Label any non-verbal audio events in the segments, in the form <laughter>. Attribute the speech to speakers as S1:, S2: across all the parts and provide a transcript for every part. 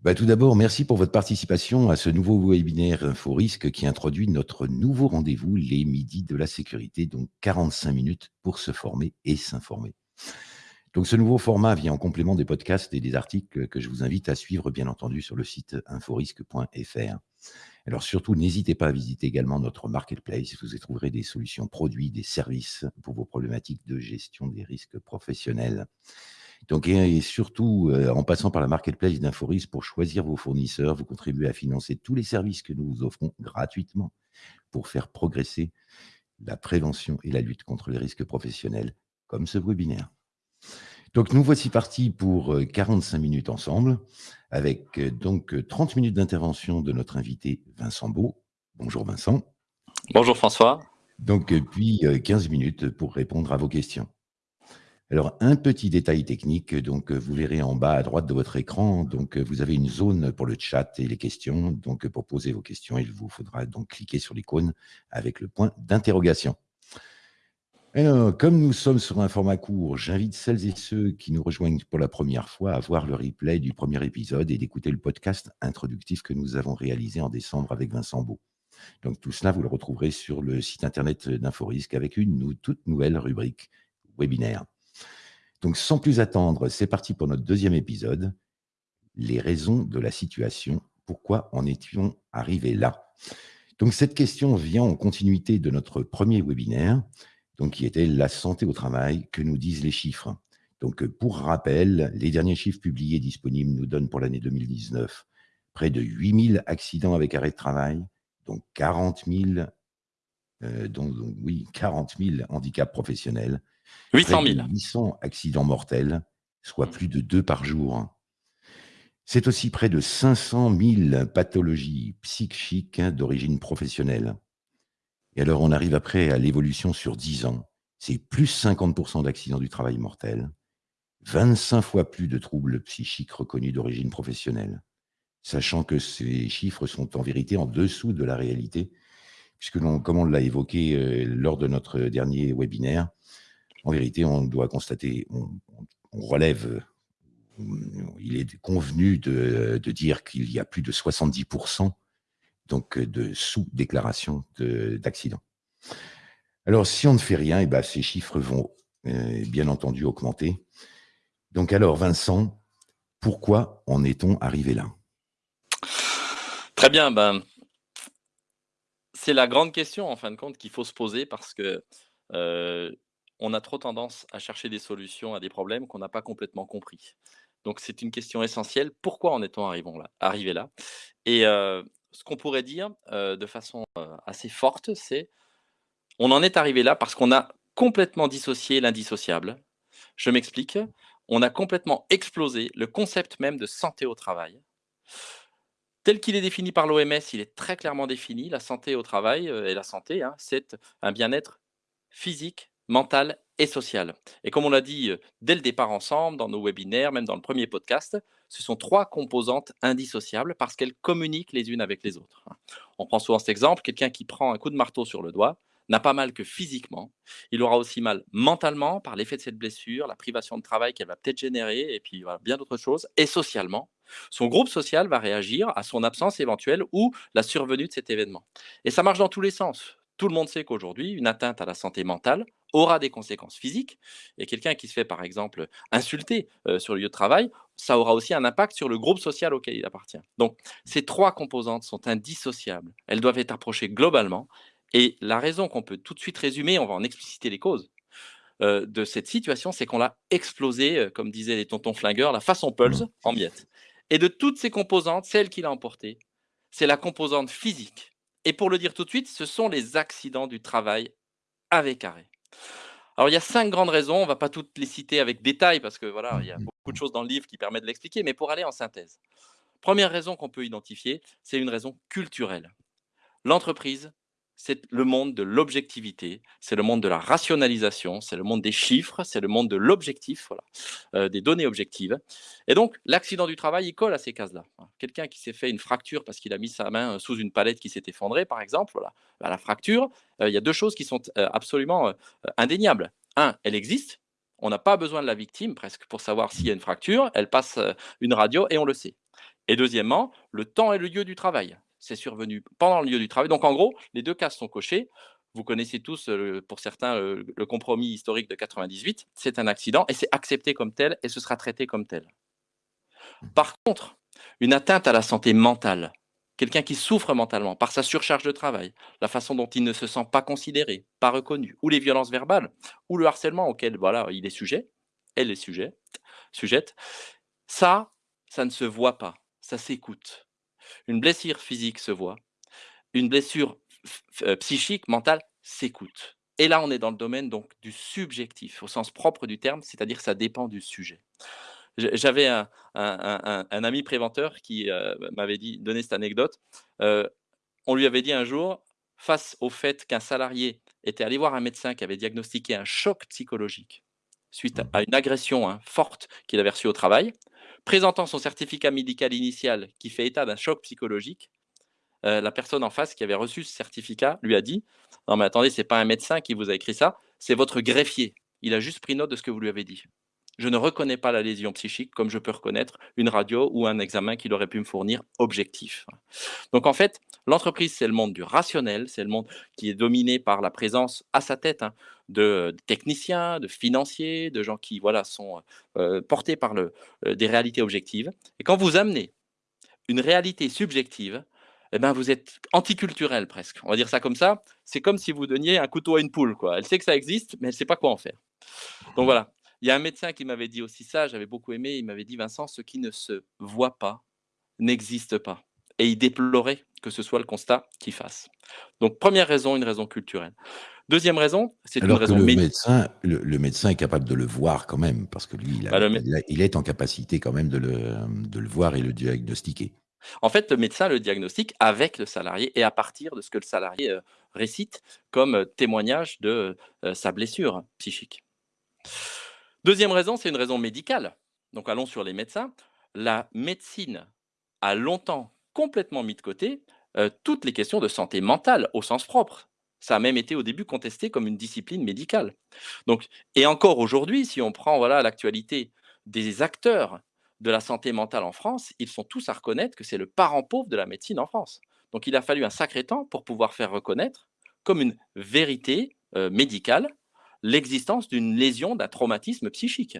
S1: Bah, tout d'abord, merci pour votre participation à ce nouveau webinaire InfoRisque qui introduit notre nouveau rendez-vous, les midis de la sécurité, donc 45 minutes pour se former et s'informer. Donc ce nouveau format vient en complément des podcasts et des articles que je vous invite à suivre, bien entendu, sur le site inforisque.fr. Alors surtout, n'hésitez pas à visiter également notre marketplace. Vous y trouverez des solutions produits, des services pour vos problématiques de gestion des risques professionnels. Donc, et, surtout, euh, en passant par la marketplace d'Inforis pour choisir vos fournisseurs, vous contribuez à financer tous les services que nous vous offrons gratuitement pour faire progresser la prévention et la lutte contre les risques professionnels, comme ce webinaire. Donc, nous voici partis pour 45 euh, minutes ensemble, avec euh, donc 30 minutes d'intervention de notre invité Vincent Beau. Bonjour Vincent.
S2: Bonjour François.
S1: Donc, puis 15 minutes pour répondre à vos questions. Alors, un petit détail technique, donc vous verrez en bas à droite de votre écran, donc vous avez une zone pour le chat et les questions. Donc, pour poser vos questions, il vous faudra donc cliquer sur l'icône avec le point d'interrogation. Alors, comme nous sommes sur un format court, j'invite celles et ceux qui nous rejoignent pour la première fois à voir le replay du premier épisode et d'écouter le podcast introductif que nous avons réalisé en décembre avec Vincent Beau. Donc, tout cela, vous le retrouverez sur le site internet d'Inforisque avec une toute nouvelle rubrique webinaire. Donc, sans plus attendre, c'est parti pour notre deuxième épisode. Les raisons de la situation. Pourquoi en étions arrivés là? Donc, cette question vient en continuité de notre premier webinaire, donc, qui était la santé au travail. Que nous disent les chiffres Donc, pour rappel, les derniers chiffres publiés disponibles nous donnent pour l'année 2019 près de 8000 accidents avec arrêt de travail, donc 40 000, euh, donc, oui, 40 000 handicaps professionnels,
S2: 800 000.
S1: 800 accidents mortels, soit mmh. plus de deux par jour. C'est aussi près de 500 000 pathologies psychiques d'origine professionnelle. Et alors, on arrive après à l'évolution sur 10 ans. C'est plus 50% d'accidents du travail mortel, 25 fois plus de troubles psychiques reconnus d'origine professionnelle. Sachant que ces chiffres sont en vérité en dessous de la réalité, puisque, comme on l'a évoqué euh, lors de notre dernier webinaire, en vérité, on doit constater, on, relève, il est convenu de, dire qu'il y a plus de 70% donc de sous-déclaration d'accidents. Alors, si on ne fait rien, eh ben, ces chiffres vont euh, bien entendu augmenter. Donc alors, Vincent, pourquoi en est-on arrivé là?
S2: Très bien, ben, c'est la grande question en fin de compte qu'il faut se poser parce que euh, on a trop tendance à chercher des solutions à des problèmes qu'on n'a pas complètement compris. Donc c'est une question essentielle. Pourquoi en est-on arrivé là? Et ce qu'on pourrait dire de façon assez forte, c'est on en est arrivé là parce qu'on a complètement dissocié l'indissociable. Je m'explique. On a complètement explosé le concept même de santé au travail. Tel qu'il est défini par l'OMS, il est très clairement défini. La santé au travail et la santé, hein, c'est un bien-être physique, mentale et sociale. Et comme on l'a dit dès le départ ensemble, dans nos webinaires, même dans le premier podcast, ce sont trois composantes indissociables parce qu'elles communiquent les unes avec les autres. On prend souvent cet exemple, quelqu'un qui prend un coup de marteau sur le doigt n'a pas mal que physiquement, il aura aussi mal mentalement par l'effet de cette blessure, la privation de travail qu'elle va peut-être générer, et puis bien d'autres choses, et socialement. Son groupe social va réagir à son absence éventuelle ou la survenue de cet événement. Et ça marche dans tous les sens. Tout le monde sait qu'aujourd'hui, une atteinte à la santé mentale aura des conséquences physiques. Et quelqu'un qui se fait, par exemple, insulter euh, sur le lieu de travail, ça aura aussi un impact sur le groupe social auquel il appartient. Donc, ces trois composantes sont indissociables. Elles doivent être approchées globalement. Et la raison qu'on peut tout de suite résumer, on va en expliciter les causes, euh, de cette situation, c'est qu'on l'a explosé, euh, comme disaient les tontons flingueurs, la façon Pulse, mmh. en miettes. Et de toutes ces composantes, celle qui l'a emportée, c'est la composante physique et pour le dire tout de suite, ce sont les accidents du travail avec arrêt. Alors, il y a cinq grandes raisons. On ne va pas toutes les citer avec détail parce que voilà, il y a beaucoup de choses dans le livre qui permettent de l'expliquer, mais pour aller en synthèse. Première raison qu'on peut identifier, c'est une raison culturelle. L'entreprise c'est le monde de l'objectivité, c'est le monde de la rationalisation, c'est le monde des chiffres, c'est le monde de l'objectif, voilà, euh, des données objectives. Et donc, l'accident du travail, il colle à ces cases-là. Quelqu'un qui s'est fait une fracture parce qu'il a mis sa main sous une palette qui s'est effondrée, par exemple, voilà, bah, la fracture, euh, il y a deux choses qui sont euh, absolument indéniables. Un, elle existe, on n'a pas besoin de la victime presque pour savoir s'il y a une fracture, elle passe une radio et on le sait. Et deuxièmement, le temps et le lieu du travail. C'est survenu pendant le lieu du travail. Donc en gros, les 2 cases sont cochées. Vous connaissez tous, heu, pour certains, heu, le compromis historique de 98. C'est un accident et c'est accepté comme tel et ce sera traité comme tel.
S1: Mmh
S2: Par contre, une atteinte à la santé mentale, quelqu'un qui souffre mentalement par sa surcharge de travail, la façon dont il ne se sent pas considéré, pas reconnu, ou les violences verbales, ou le harcèlement auquel voilà, il est sujet, elle est sujet, sujette, ça, ça ne se voit pas, ça s'écoute. Une blessure physique se voit, une blessure heu, psychique, mentale s'écoute. Et là, on est dans le domaine donc du subjectif au sens propre du terme, c'est-à-dire que ça dépend du sujet. J'avais un un un un un ami préventeur qui, heu, m'avait dit donné cette anecdote. Heu, on lui avait dit un jour, face au fait qu'un salarié était allé voir un médecin qui avait diagnostiqué un choc psychologique suite
S1: mh.
S2: à une agression, hein, forte qu'il avait reçue au travail, présentant son certificat médical initial qui fait état d'un choc psychologique, heu, la personne en face qui avait reçu ce certificat lui a dit: «Non mais attendez, c'est pas un médecin qui vous a écrit ça, c'est votre greffier. Il a juste pris note de ce que vous lui avez dit. Je ne reconnais pas la lésion psychique comme je peux reconnaître une radio ou un examen qu'il aurait pu me fournir objectif». Donc en fait, l'entreprise, c'est le monde du rationnel, c'est le monde qui est dominé par la présence à sa tête, hein, de, heu, techniciens, de financiers, de gens qui voilà sont, heu portés par le, des réalités objectives et quand vous amenez une réalité subjective, et ben, vous êtes anticulturel presque. On va dire ça comme ça. C'est comme si vous donniez un couteau à une poule, quoi. Elle sait que ça existe, mais elle sait pas quoi en faire. Donc voilà. Il y a un médecin qui m'avait dit aussi ça, j'avais beaucoup aimé, il m'avait dit: «Vincent, ce qui ne se voit pas n'existe pas» et il déplorait que ce soit le constat qu'il fasse. Donc 1re raison, une raison culturelle. 2e raison, c'est une raison
S1: le
S2: médi
S1: médecin le le médecin est capable de le voir quand même, parce que lui, il a
S2: bah, le
S1: il a il est en capacité quand même de le, de le voir et le diagnostiquer.
S2: En fait, le médecin le diagnostique avec le salarié et à partir de ce que le salarié, heu, récite comme, témoignage de, heu, sa blessure psychique. 2e raison, c'est une raison médicale. Donc allons sur les médecins. La médecine a longtemps complètement mis de côté, heu, toutes les questions de santé mentale au sens propre. Ça a même été au début contesté comme une discipline médicale. Donc et encore aujourd'hui, si on prend voilà l'actualité des acteurs de la santé mentale en France, ils sont tous à reconnaître que c'est le parent pauvre de la médecine en France. Donc il a fallu un sacré temps pour pouvoir faire reconnaître comme une vérité, heu, médicale, l'existence d'une lésion, d'un traumatisme psychique.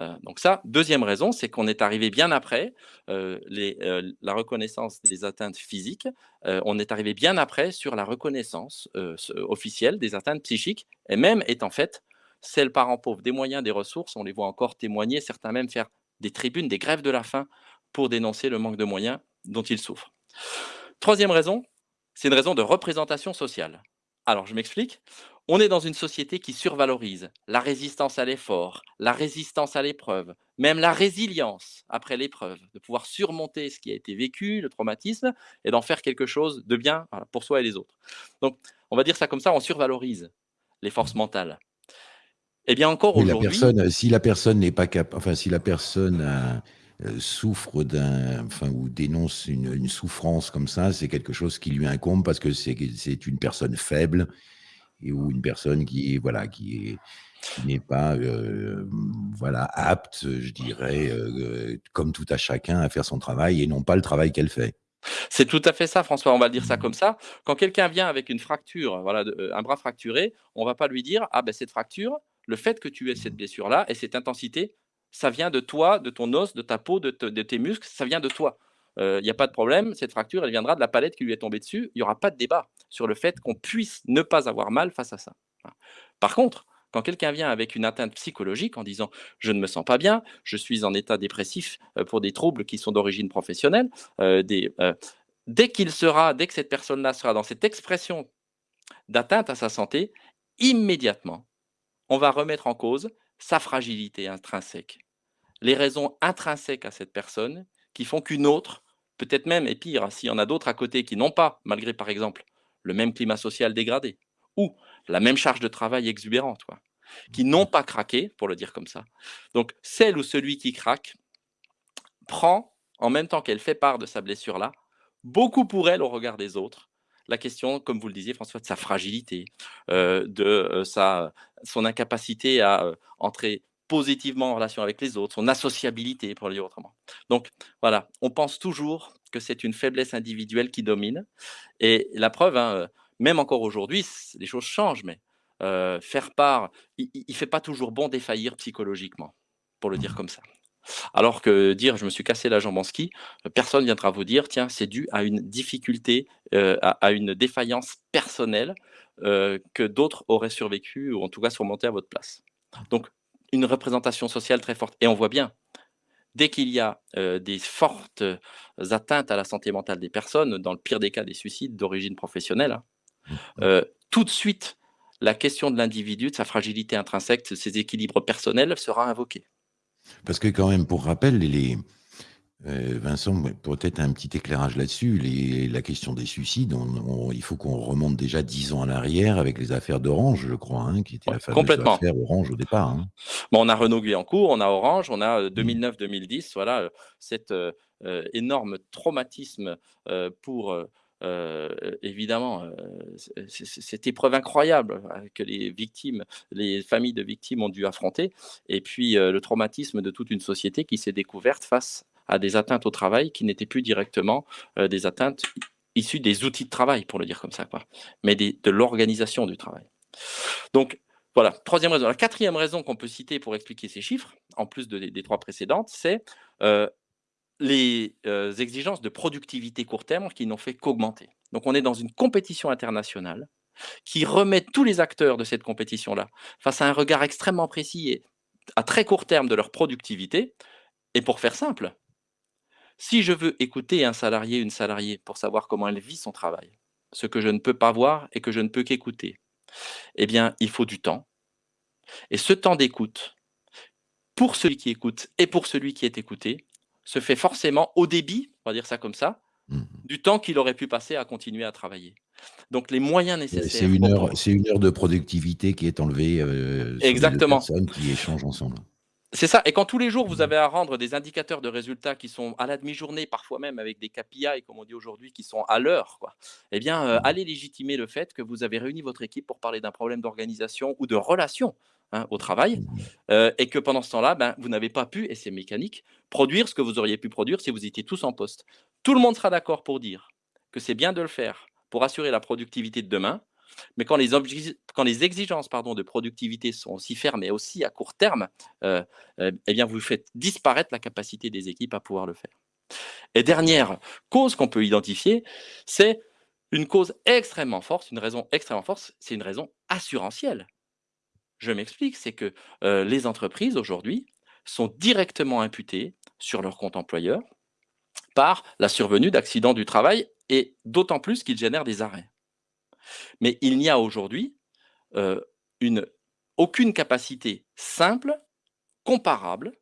S2: Heu, donc ça, 2e raison, c'est qu'on est arrivé bien après, les, heu, la reconnaissance des atteintes physiques, on est arrivé bien après sur la reconnaissance, officielle des atteintes psychiques et même étant faites, c'est le parent pauvre des moyens, des ressources. On les voit encore témoigner, certains même faire des tribunes, des grèves de la faim pour dénoncer le manque de moyens dont ils souffrent. 3e raison, c'est une raison de représentation sociale. Alors je m'explique. On est dans une société qui survalorise la résistance à l'effort, la résistance à l'épreuve, même la résilience après l'épreuve, de pouvoir surmonter ce qui a été vécu, le traumatisme et d'en faire quelque chose de bien, pour soi et les autres. Donc on va dire ça comme ça, on survalorise les forces mentales. Et bien encore aujourd'hui
S1: personne, si la personne n'est pas capa enfin, si la personne a, heu, souffre d'un enfin, ou dénonce une une souffrance comme ça, c'est quelque chose qui lui incombe parce que c'est que c'est une personne faible et ou une personne qui est voilà, qui est qui n'est pas, hem, voilà, apte, je dirais, heu, comme tout à chacun à faire son travail et non pas le travail qu'elle fait.
S2: C'est tout à fait ça, François, on va le dire ça
S1: Mmh.
S2: comme ça. Quand quelqu'un vient avec une fracture, voilà, un bras fracturé, on va pas lui dire: «Ah ben cette fracture, le fait que tu aies cette
S1: Mmh.
S2: blessure-là et cette intensité, ça vient de toi, de ton os, de ta peau, de te de tes muscles, ça vient de toi. Heu, il y a pas de problème, cette fracture, elle viendra de la palette qui lui est tombée dessus». Il y aura pas de débat sur le fait qu'on puisse ne pas avoir mal face à ça. Par contre, quand quelqu'un vient avec une atteinte psychologique en disant: «Je ne me sens pas bien, je suis en état dépressif, heu, pour des troubles qui sont d'origine professionnelle», heu dès qu'il sera dès que cette personne-là sera dans cette expression d'atteinte à sa santé, immédiatement, on va remettre en cause sa fragilité intrinsèque. Les raisons intrinsèques à cette personne qui font qu'une autre, peut-être même et pire, s'il y en a d'autres à côté qui n'ont pas, malgré par exemple le même climat social dégradé ou la même charge de travail exubérante qui n'ont pas craqué, pour le dire comme ça. Donc celle ou celui qui craque prend, en même temps qu'elle fait part de sa blessure-là, beaucoup pour elle au regard des autres, la question, comme vous le disiez François, de sa fragilité, heu, de, heu, sa son incapacité à, heu, entrer positivement en relation avec les autres, son associabilité, pour le dire autrement. Donc voilà, on pense toujours que c'est une faiblesse individuelle qui domine. Et la preuve, hein, euh, même encore aujourd'hui, les choses changent, mais euh, faire part, il ne fait pas toujours bon défaillir psychologiquement, pour le dire comme ça. Alors que dire je me suis cassé la jambe en ski, personne viendra vous dire tiens c'est dû à une difficulté, euh, à, une défaillance personnelle euh, que d'autres auraient survécu ou en tout cas surmonté à votre place. Donc une représentation sociale très forte. Et on voit bien, dès qu'il y a euh, des fortes atteintes à la santé mentale des personnes, dans le pire des cas des suicides d'origine professionnelle, hein,
S1: Mmh
S2: euh, tout de suite la question de l'individu, de sa fragilité intrinsèque, de ses équilibres personnels sera invoquée.
S1: Parce que quand même, pour rappel, les Vincent, ouais, peut-être un petit éclairage là-dessus. Les la question des suicides, on on il faut qu'on remonte déjà 10 ans en arrière avec les affaires d'Orange, je crois, hein, qui était
S2: Ouais,
S1: la fameuse
S2: complètement.
S1: affaire Orange au départ, hein?
S2: Bon, on a Renault-Guyancourt, on a Orange, on a, heu,
S1: Mmh.
S2: 2009-2010, voilà, heu, cet, énorme traumatisme, pour, évidemment, cette épreuve incroyable, que les victimes, les familles de victimes ont dû affronter et puis, le traumatisme de toute une société qui s'est découverte face à des atteintes au travail qui n'étaient plus directement, heu, des atteintes issues des outils de travail, pour le dire comme ça, quoi, mais de l'organisation du travail. Donc voilà, troisième raison. La quatrième raison qu'on peut citer pour expliquer ces chiffres, en plus de des 3 précédentes, c'est, heu, les, heu, exigences de productivité court terme qui n'ont fait qu'augmenter. Donc on est dans une compétition internationale qui remet tous les acteurs de cette compétition-là face à un regard extrêmement précis et à très court terme de leur productivité et pour faire simple, si je veux écouter un salarié, une salariée pour savoir comment elle vit son travail, ce que je ne peux pas voir et que je ne peux qu'écouter, eh bien, il faut du temps et ce temps d'écoute, pour celui qui écoute et pour celui qui est écouté, se fait forcément au débit, on va dire ça comme ça,
S1: Mmh mh.
S2: du temps qu'il aurait pu passer à continuer à travailler. Donc les moyens
S1: c'est
S2: nécessaires
S1: 1
S2: pour
S1: heure
S2: pouvoir
S1: c'est 1 heure de productivité qui est enlevée, heu, sur les 2
S2: exactement.
S1: personnes qui échangent ensemble.
S2: C'est ça et quand tous les jours vous
S1: Mmh.
S2: avez à rendre des indicateurs de résultats qui sont à la demi-journée, parfois même avec des KPI comme on dit aujourd'hui, qui sont à l'heure eh bien, heu,
S1: Mmh.
S2: allez légitimer le fait que vous avez réuni votre équipe pour parler d'un problème d'organisation ou de relation, hein, au travail,
S1: Mmh mh.
S2: heu et que pendant ce temps-là, ben, vous n'avez pas pu et c'est mécanique, produire ce que vous auriez pu produire si vous étiez tous en poste. Tout le monde sera d'accord pour dire que c'est bien de le faire pour assurer la productivité de demain, mais quand les exigences, de productivité sont aussi fermes et aussi à court terme, heu heu, eh bien, vous faites disparaître la capacité des équipes à pouvoir le faire. Et dernière cause qu'on peut identifier, c'est une cause extrêmement forte, une raison extrêmement forte, c'est une raison assurantielle. Je m'explique, c'est que, heu, les entreprises aujourd'hui sont directement imputées sur leur compte employeur par la survenue d'accidents du travail et d'autant plus qu'ils génèrent des arrêts. Mais il n'y a aujourd'hui, une aucune capacité simple, comparable,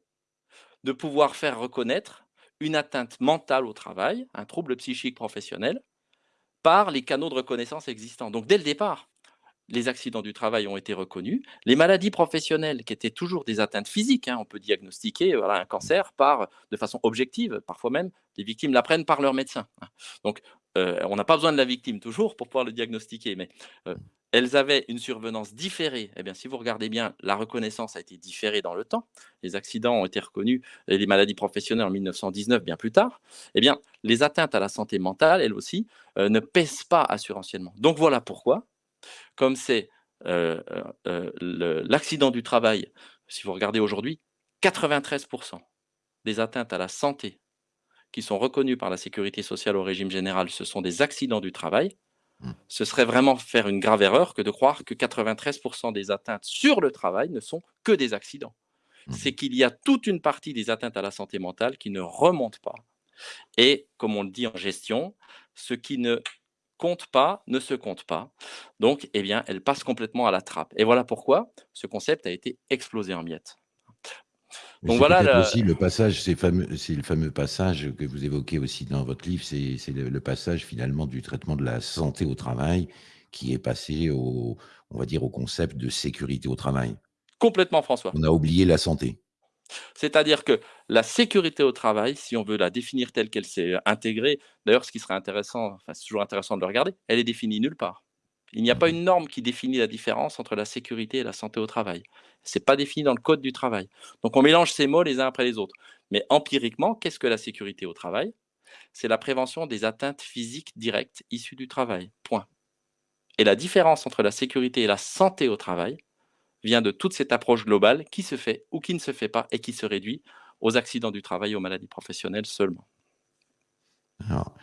S2: de pouvoir faire reconnaître une atteinte mentale au travail, un trouble psychique professionnel, par les canaux de reconnaissance existants. Donc dès le départ, les accidents du travail ont été reconnus. Les maladies professionnelles, qui étaient toujours des atteintes physiques, hein, on peut diagnostiquer voilà, un cancer de façon objective. Parfois même, les victimes l'apprennent par leur médecin. hein. Donc, euh, on n'a pas besoin de la victime toujours pour pouvoir le diagnostiquer, mais euh, elles avaient une survenance différée. Eh bien, si vous regardez bien, la reconnaissance a été différée dans le temps. Les accidents ont été reconnus, et les maladies professionnelles en 1919, bien plus tard. Eh bien, les atteintes à la santé mentale, elles aussi, euh, ne pèsent pas assurantiellement. Donc voilà pourquoi comme c'est, l'accident du travail, si vous regardez aujourd'hui, 93% des atteintes à la santé qui sont reconnues par la sécurité sociale au régime général, ce sont des accidents du travail.
S1: Mmh.
S2: Ce serait vraiment faire une grave erreur que de croire que 93% des atteintes sur le travail ne sont que des accidents.
S1: Mmh
S2: C'est qu'il y a toute une partie des atteintes à la santé mentale qui ne remontent pas et comme on le dit en gestion, ce qui ne compte pas, ne se compte pas. Donc, eh bien, elle passe complètement à la trappe. Et voilà pourquoi ce concept a été explosé en miettes. Donc
S1: c'est
S2: voilà
S1: aussi le passage, c'est le fameux passage que vous évoquez aussi dans votre livre, c'est c'est le le passage finalement du traitement de la santé au travail qui est passé au on va dire au concept de sécurité au travail.
S2: complètement François.
S1: On a oublié la santé.
S2: C'est-à-dire que la sécurité au travail, si on veut la définir telle qu'elle s'est intégrée, d'ailleurs, ce qui serait intéressant, enfin, c'est toujours intéressant de le regarder, elle est définie nulle part. Il n'y a
S1: Mmh
S2: pas
S1: mh.
S2: une norme qui définit la différence entre la sécurité et la santé au travail. C'est pas défini dans le code du travail. Donc on mélange ces mots les uns après les autres. Mais empiriquement, qu'est-ce que la sécurité au travail? C'est la prévention des atteintes physiques directes issues du travail, point. Et la différence entre la sécurité et la santé au travail vient de toute cette approche globale qui se fait ou qui ne se fait pas et qui se réduit aux accidents du travail et aux maladies professionnelles seulement.
S1: Alors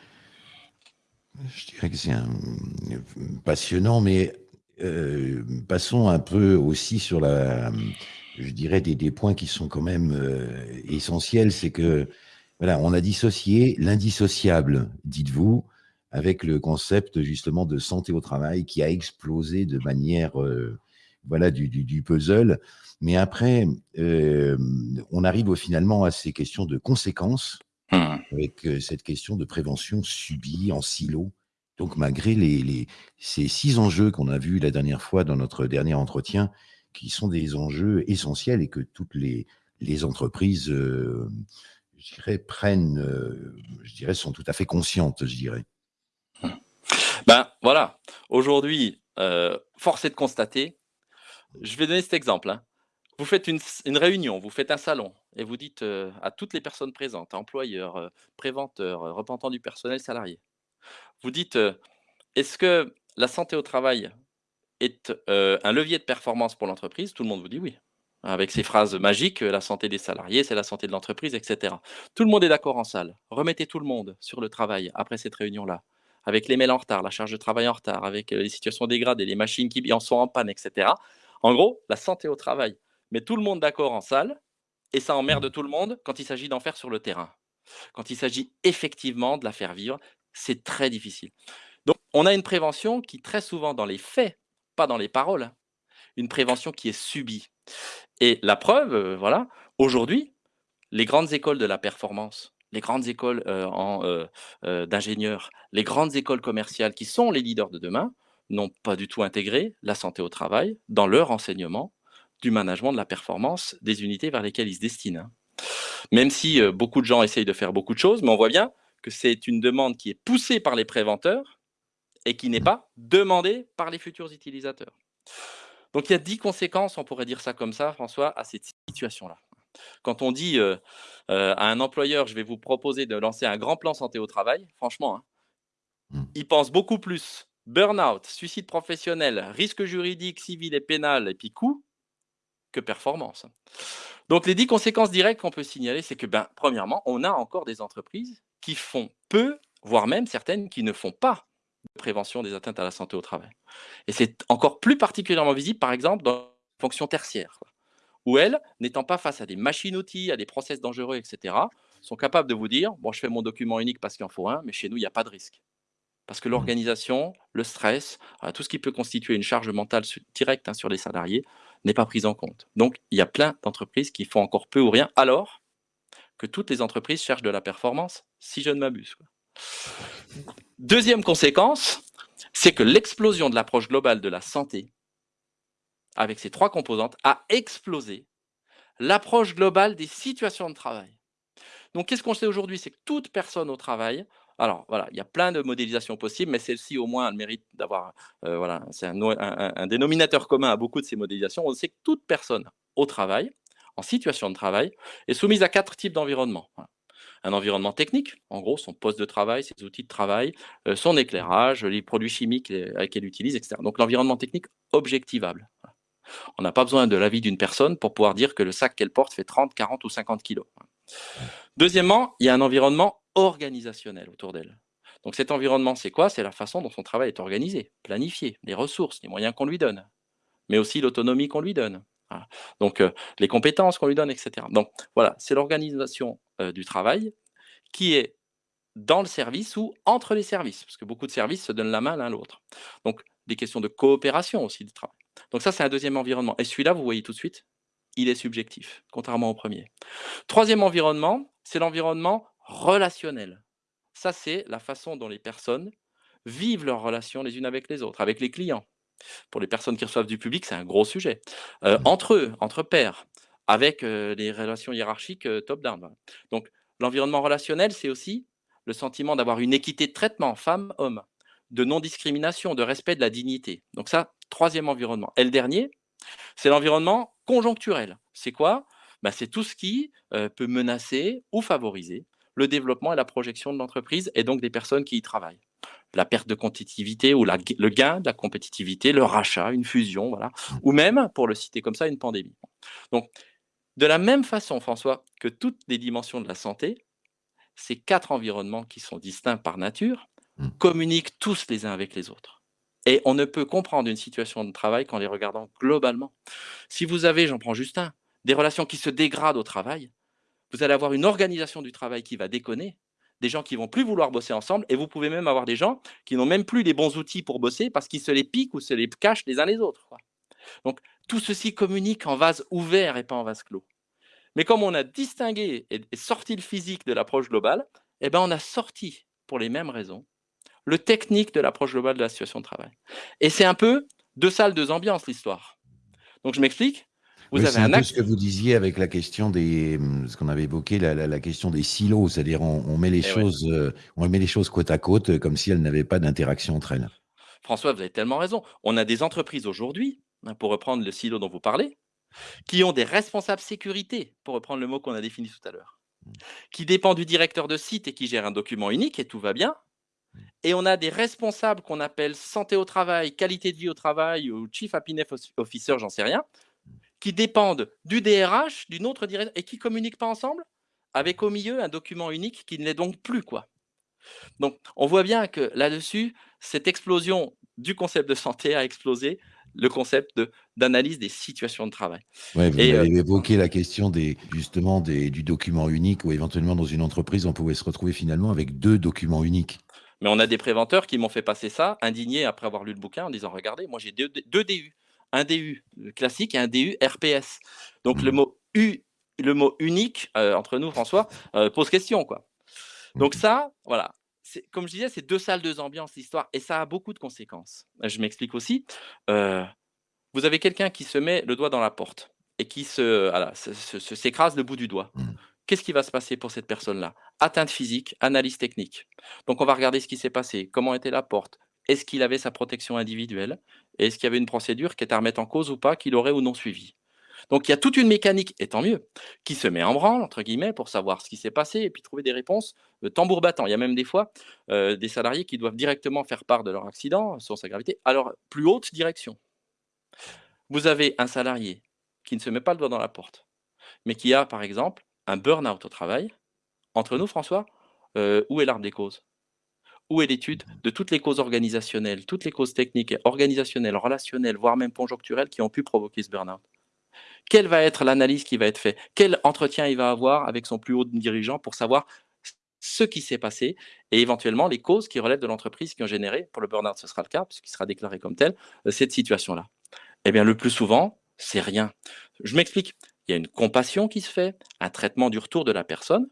S1: je dirais que c'est mmh, passionnant, mais, heu, passons un peu aussi sur la, je dirais des points qui sont quand même, heu, essentiels. C'est que, voilà, on a dissocié l'indissociable, dites-vous, avec le concept justement de santé au travail qui a explosé de manière, voilà, du puzzle. Mais après, on arrive finalement à ces questions de conséquences
S2: Mmh.
S1: avec, heu, cette question de prévention subie en silo. Donc malgré les les ces 6 enjeux qu'on a vus la dernière fois dans notre dernier entretien, qui sont des enjeux essentiels et que toutes les les entreprises, hem, je dirais prennent, heu, je dirais sont tout à fait conscientes, je dirais.
S2: Mmh. Ben, voilà, aujourd'hui, heu, force est de constater je vais donner cet exemple, hein. Vous faites une réunion, vous faites un salon et vous dites, heu, à toutes les personnes présentes, employeurs, heu, préventeurs, heu, représentants du personnel salarié. Vous dites, heu: «Est-ce que la santé au travail est, un levier de performance pour l'entreprise?» tout le monde vous dit: «Oui». Avec ces phrases magiques, «La santé des salariés, c'est la santé de l'entreprise» et cetera. Tout le monde est d'accord en salle. Remettez tout le monde sur le travail après cette réunion-là, avec les mails en retard, la charge de travail en retard, avec, les situations dégradées, les machines qui en sont en panne et cetera. En gros, la santé au travail met tout le monde d'accord en salle et ça emmerde tout le monde quand il s'agit d'en faire sur le terrain. Quand il s'agit effectivement de la faire vivre, c'est très difficile. Donc on a une prévention qui très souvent dans les faits, pas dans les paroles, une prévention qui est subie et la preuve, heu, voilà, aujourd'hui, les grandes écoles de la performance, les grandes écoles, heu heu, d'ingénieurs, les grandes écoles commerciales qui sont les leaders de demain, n'ont pas du tout intégré la santé au travail dans leur enseignement du management de la performance des unités vers lesquelles ils se destinent, hein. Même si, heu, beaucoup de gens essayent de faire beaucoup de choses, mais on voit bien que c'est une demande qui est poussée par les préventeurs et qui n'est pas demandée par les futurs utilisateurs. Donc il y a 10 conséquences, on pourrait dire ça comme ça, François, à cette situation-là. Quand on dit, heu heu, à un employeur: «Je vais vous proposer de lancer un grand plan santé au travail», franchement, hein
S1: Mmh.
S2: il pense beaucoup plus burn-out, suicide professionnel, risque juridique, civil et pénal et puis coût, que performance. Donc les 10 conséquences directes qu'on peut signaler, c'est que, ben, premièrement, on a encore des entreprises qui font peu, voire même certaines qui ne font pas de prévention des atteintes à la santé au travail et c'est encore plus particulièrement visible, par exemple, dans la fonction tertiaire, où elles, n'étant pas face à des machines-outils, à des process dangereux et cetera, sont capables de vous dire: «Bon, je fais mon document unique parce qu'il en faut un, mais chez nous, il y a pas de risque». Parce que
S1: Mmh.
S2: l'organisation, le stress, heu, tout ce qui peut constituer une charge mentale directe, hein, sur les salariés, n'est pas prise en compte. Donc il y a plein d'entreprises qui font encore peu ou rien, alors que toutes les entreprises cherchent de la performance, si je ne m'abuse. 2e conséquence, c'est que l'explosion de l'approche globale de la santé avec ses 3 composantes, a explosé l'approche globale des situations de travail. Donc qu'est-ce qu'on sait aujourd'hui? C'est que toute personne au travail alors voilà, il y a plein de modélisations possibles, mais celle-ci au moins a le mérite d'avoir, heu, voilà, c'est un no un un un dénominateur commun à beaucoup de ces modélisations. On sait que toute personne au travail, en situation de travail, est soumise à 4 types d'environnements, voilà. Un environnement technique, en gros son poste de travail, ses outils de travail, heu, son éclairage, les produits chimiques, avec qu'elle utilise et cetera. Donc l'environnement technique objectivable. On n'a pas besoin de l'avis d'une personne pour pouvoir dire que le sac qu'elle porte fait 30, 40 ou 50 kilogrammes, voilà. 2°, il y a un environnement organisationnel autour d'elle. Donc cet environnement, c'est quoi? C'est la façon dont son travail est organisé, planifié, les ressources, les moyens qu'on lui donne, mais aussi l'autonomie qu'on lui donne. Donc heu, les compétences qu'on lui donne et cetera. Donc voilà, c'est l'organisation, heu, du travail qui est dans le service ou entre les services, parce que beaucoup de services se donnent la main l'un l'autre. Donc des questions de coopération aussi du travail. Donc ça, c'est un 2e environnement et celui-là, vous voyez tout de suite, il est subjectif, contrairement au 1er. 3e environnement, c'est l'environnement relationnel. Ça, c'est la façon dont les personnes vivent leurs relations les unes avec les autres, avec les clients. Pour les personnes qui reçoivent du public, c'est un gros sujet. Heu,
S1: Mmh.
S2: entre eux, entre pairs, avec, heu, les relations hiérarchiques, heu, top down, voilà. Donc l'environnement relationnel, c'est aussi le sentiment d'avoir une équité de traitement femmes-hommes, de non-discrimination, de respect de la dignité. Donc ça, troisième environnement. Et le dernier, c'est l'environnement conjoncturel. C'est quoi? Bah, C'est tout ce qui euh, peut menacer ou favoriser le développement et la projection de l'entreprise et donc des personnes qui y travaillent. La perte de compétitivité ou le gain de la compétitivité, le rachat, une fusion, voilà. ou même, pour le citer comme ça, une pandémie. Donc, de la même façon, François, que toutes les dimensions de la santé, ces quatre environnements qui sont distincts par nature mmh. communiquent tous les uns avec les autres. Et on ne peut comprendre une situation de travail qu'en les regardant globalement. Si vous avez, j'en prends juste un, des relations qui se dégradent au travail, vous allez avoir une organisation du travail qui va déconner, des gens qui vont plus vouloir bosser ensemble, et vous pouvez même avoir des gens qui n'ont même plus les bons outils pour bosser parce qu'ils se les piquent ou se les cachent les uns les autres. Donc, tout ceci communique en vase ouvert et pas en vase clos. Mais comme on a distingué et sorti le physique de l'approche globale, eh ben on a sorti, pour les mêmes raisons, le technique de l'approche globale de la situation de travail. Et c'est un peu deux salles, deux ambiances, l'histoire. Donc, je m'explique.
S1: Vous avez un, peu ce que vous disiez avec la question des, ce qu'on avait évoqué, la, question des silos, c'est-à-dire on, met les eh choses, euh, on met les choses côte à côte, euh, comme si elles n'avaient pas d'interaction entre elles.
S2: François, vous avez tellement raison. On a des entreprises aujourd'hui, hein, pour reprendre le silo dont vous parlez, qui ont des responsables sécurité, pour reprendre le mot qu'on a défini tout à l'heure, qui dépend du directeur de site et qui gère un document unique et tout va bien. Et on a des responsables qu'on appelle santé au travail, qualité de vie au travail ou chief happiness officer, j'en sais rien, qui dépendent du DRH, d'une autre direction, et qui ne communiquent pas ensemble, avec au milieu un document unique qui ne l'est donc plus. quoi. Donc, on voit bien que là-dessus, cette explosion du concept de santé a explosé le concept d'analyse des situations de travail.
S1: Ouais, vous avez euh, évoqué la question des, justement des, du document unique, ou éventuellement dans une entreprise, on pouvait se retrouver finalement avec deux documents uniques.
S2: Mais on a des préventeurs qui m'ont fait passer ça, indignés après avoir lu le bouquin, en disant, regardez, moi j'ai deux, deux DU un DU classique et un DU RPS. Donc le mmh. mot U, le mot unique euh, entre nous, François, euh, pose question quoi. Donc mmh. ça, voilà. Comme je disais, c'est deux salles, deux ambiances, l'histoire, et ça a beaucoup de conséquences. Je m'explique aussi. Euh, vous avez quelqu'un qui se met le doigt dans la porte et qui se, s'écrase le bout du doigt. Mmh. Qu'est-ce qui va se passer pour cette personne-là? Atteinte physique, analyse technique. Donc on va regarder ce qui s'est passé, comment était la porte, est-ce qu'il avait sa protection individuelle Est-ce qu'il y avait une procédure qui était à remettre en cause ou pas, qu'il aurait ou non suivi? Donc il y a toute une mécanique, et tant mieux, qui se met en branle, entre guillemets, pour savoir ce qui s'est passé et puis trouver des réponses de tambour battant. Il y a même des fois euh, des salariés qui doivent directement faire part de leur accident, sur sa gravité, à leur plus haute direction. Vous avez un salarié qui ne se met pas le doigt dans la porte, mais qui a, par exemple, un burn-out au travail. Entre nous, François, euh, où est l'arme des causes? Où est l'étude de toutes les causes organisationnelles, toutes les causes techniques, organisationnelles, relationnelles, voire même conjoncturelles qui ont pu provoquer ce burn-out. Quelle va être l'analyse qui va être faite? Quel entretien il va avoir avec son plus haut dirigeant pour savoir ce qui s'est passé et éventuellement les causes qui relèvent de l'entreprise qui ont généré, pour le burn-out? Ce sera le cas, puisqu'il sera déclaré comme tel, euh, cette situation-là. Eh bien le plus souvent, c'est rien. Je m'explique. Il y a une compassion qui se fait, un traitement du retour de la personne,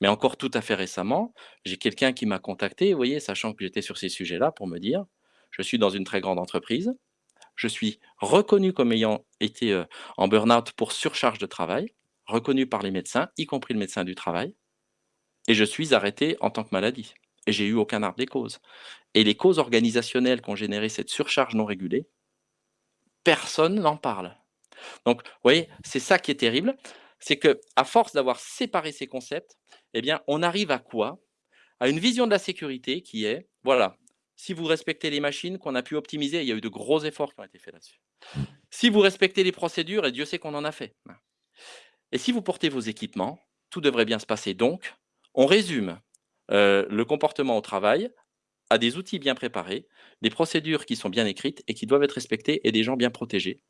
S2: mais encore tout à fait récemment, j'ai quelqu'un qui m'a contacté, voyez, sachant que j'étais sur ces sujets-là, pour me dire, je suis dans une très grande entreprise, je suis reconnu comme ayant été euh, en burn-out pour surcharge de travail, reconnu par les médecins, y compris le médecin du travail, et je suis arrêté en tant que maladie. Et j'ai eu aucun arbre des causes. Et les causes organisationnelles qui ont généré cette surcharge non régulée, personne n'en parle. Donc, vous voyez, c'est ça qui est terrible c'est que à force d'avoir séparé ces concepts, eh on arrive à quoi? À une vision de la sécurité qui est, voilà, si vous respectez les machines qu'on a pu optimiser, il y a eu de gros efforts qui ont été faits là-dessus. Si vous respectez les procédures, et Dieu sait qu'on en a fait. Et si vous portez vos équipements, tout devrait bien se passer. Donc, on résume euh, le comportement au travail à des outils bien préparés, des procédures qui sont bien écrites et qui doivent être respectées et des gens bien protégés.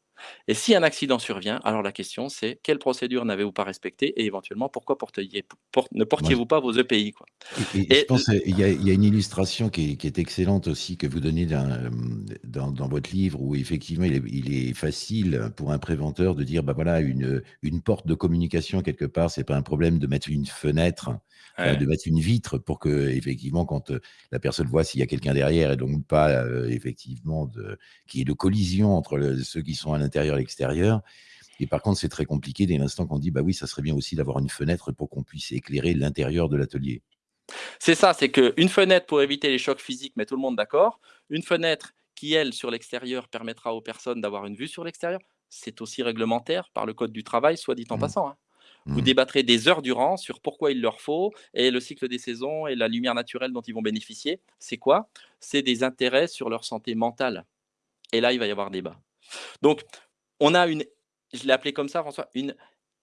S2: Et si un accident survient, alors la question c'est quelle procédure n'avez-vous pas respectée et éventuellement pourquoi ne portiez-vous pas vos EPI quoi?
S1: je pense qu'il y, a une illustration qui est, excellente aussi que vous donnez dans, votre livre où effectivement il est, facile pour un préventeur de dire bah voilà une, une porte de communication quelque part c'est pas un problème de mettre une fenêtre euh, de mettre une vitre pour que, effectivement, quand euh, la personne voit s'il y a quelqu'un derrière et donc pas, euh, effectivement, qu'il y ait de collision entre ceux qui sont à l'intérieur et l'extérieur. Et par contre, c'est très compliqué dès l'instant qu'on dit, bah oui, ça serait bien aussi d'avoir une fenêtre pour qu'on puisse éclairer l'intérieur de l'atelier.
S2: C'est ça, c'est qu'une fenêtre pour éviter les chocs physiques, met tout le monde d'accord. Une fenêtre qui, elle, sur l'extérieur, permettra aux personnes d'avoir une vue sur l'extérieur. C'est aussi réglementaire par le code du travail, soit dit en
S1: Mmh.
S2: passant. hein. Vous
S1: Mmh.
S2: débattrez des heures durant sur pourquoi il leur faut et le cycle des saisons et la lumière naturelle dont ils vont bénéficier. C'est quoi? C'est des intérêts sur leur santé mentale. Et là, il va y avoir débat. Donc, on a une, je l'ai appelé comme ça, François, une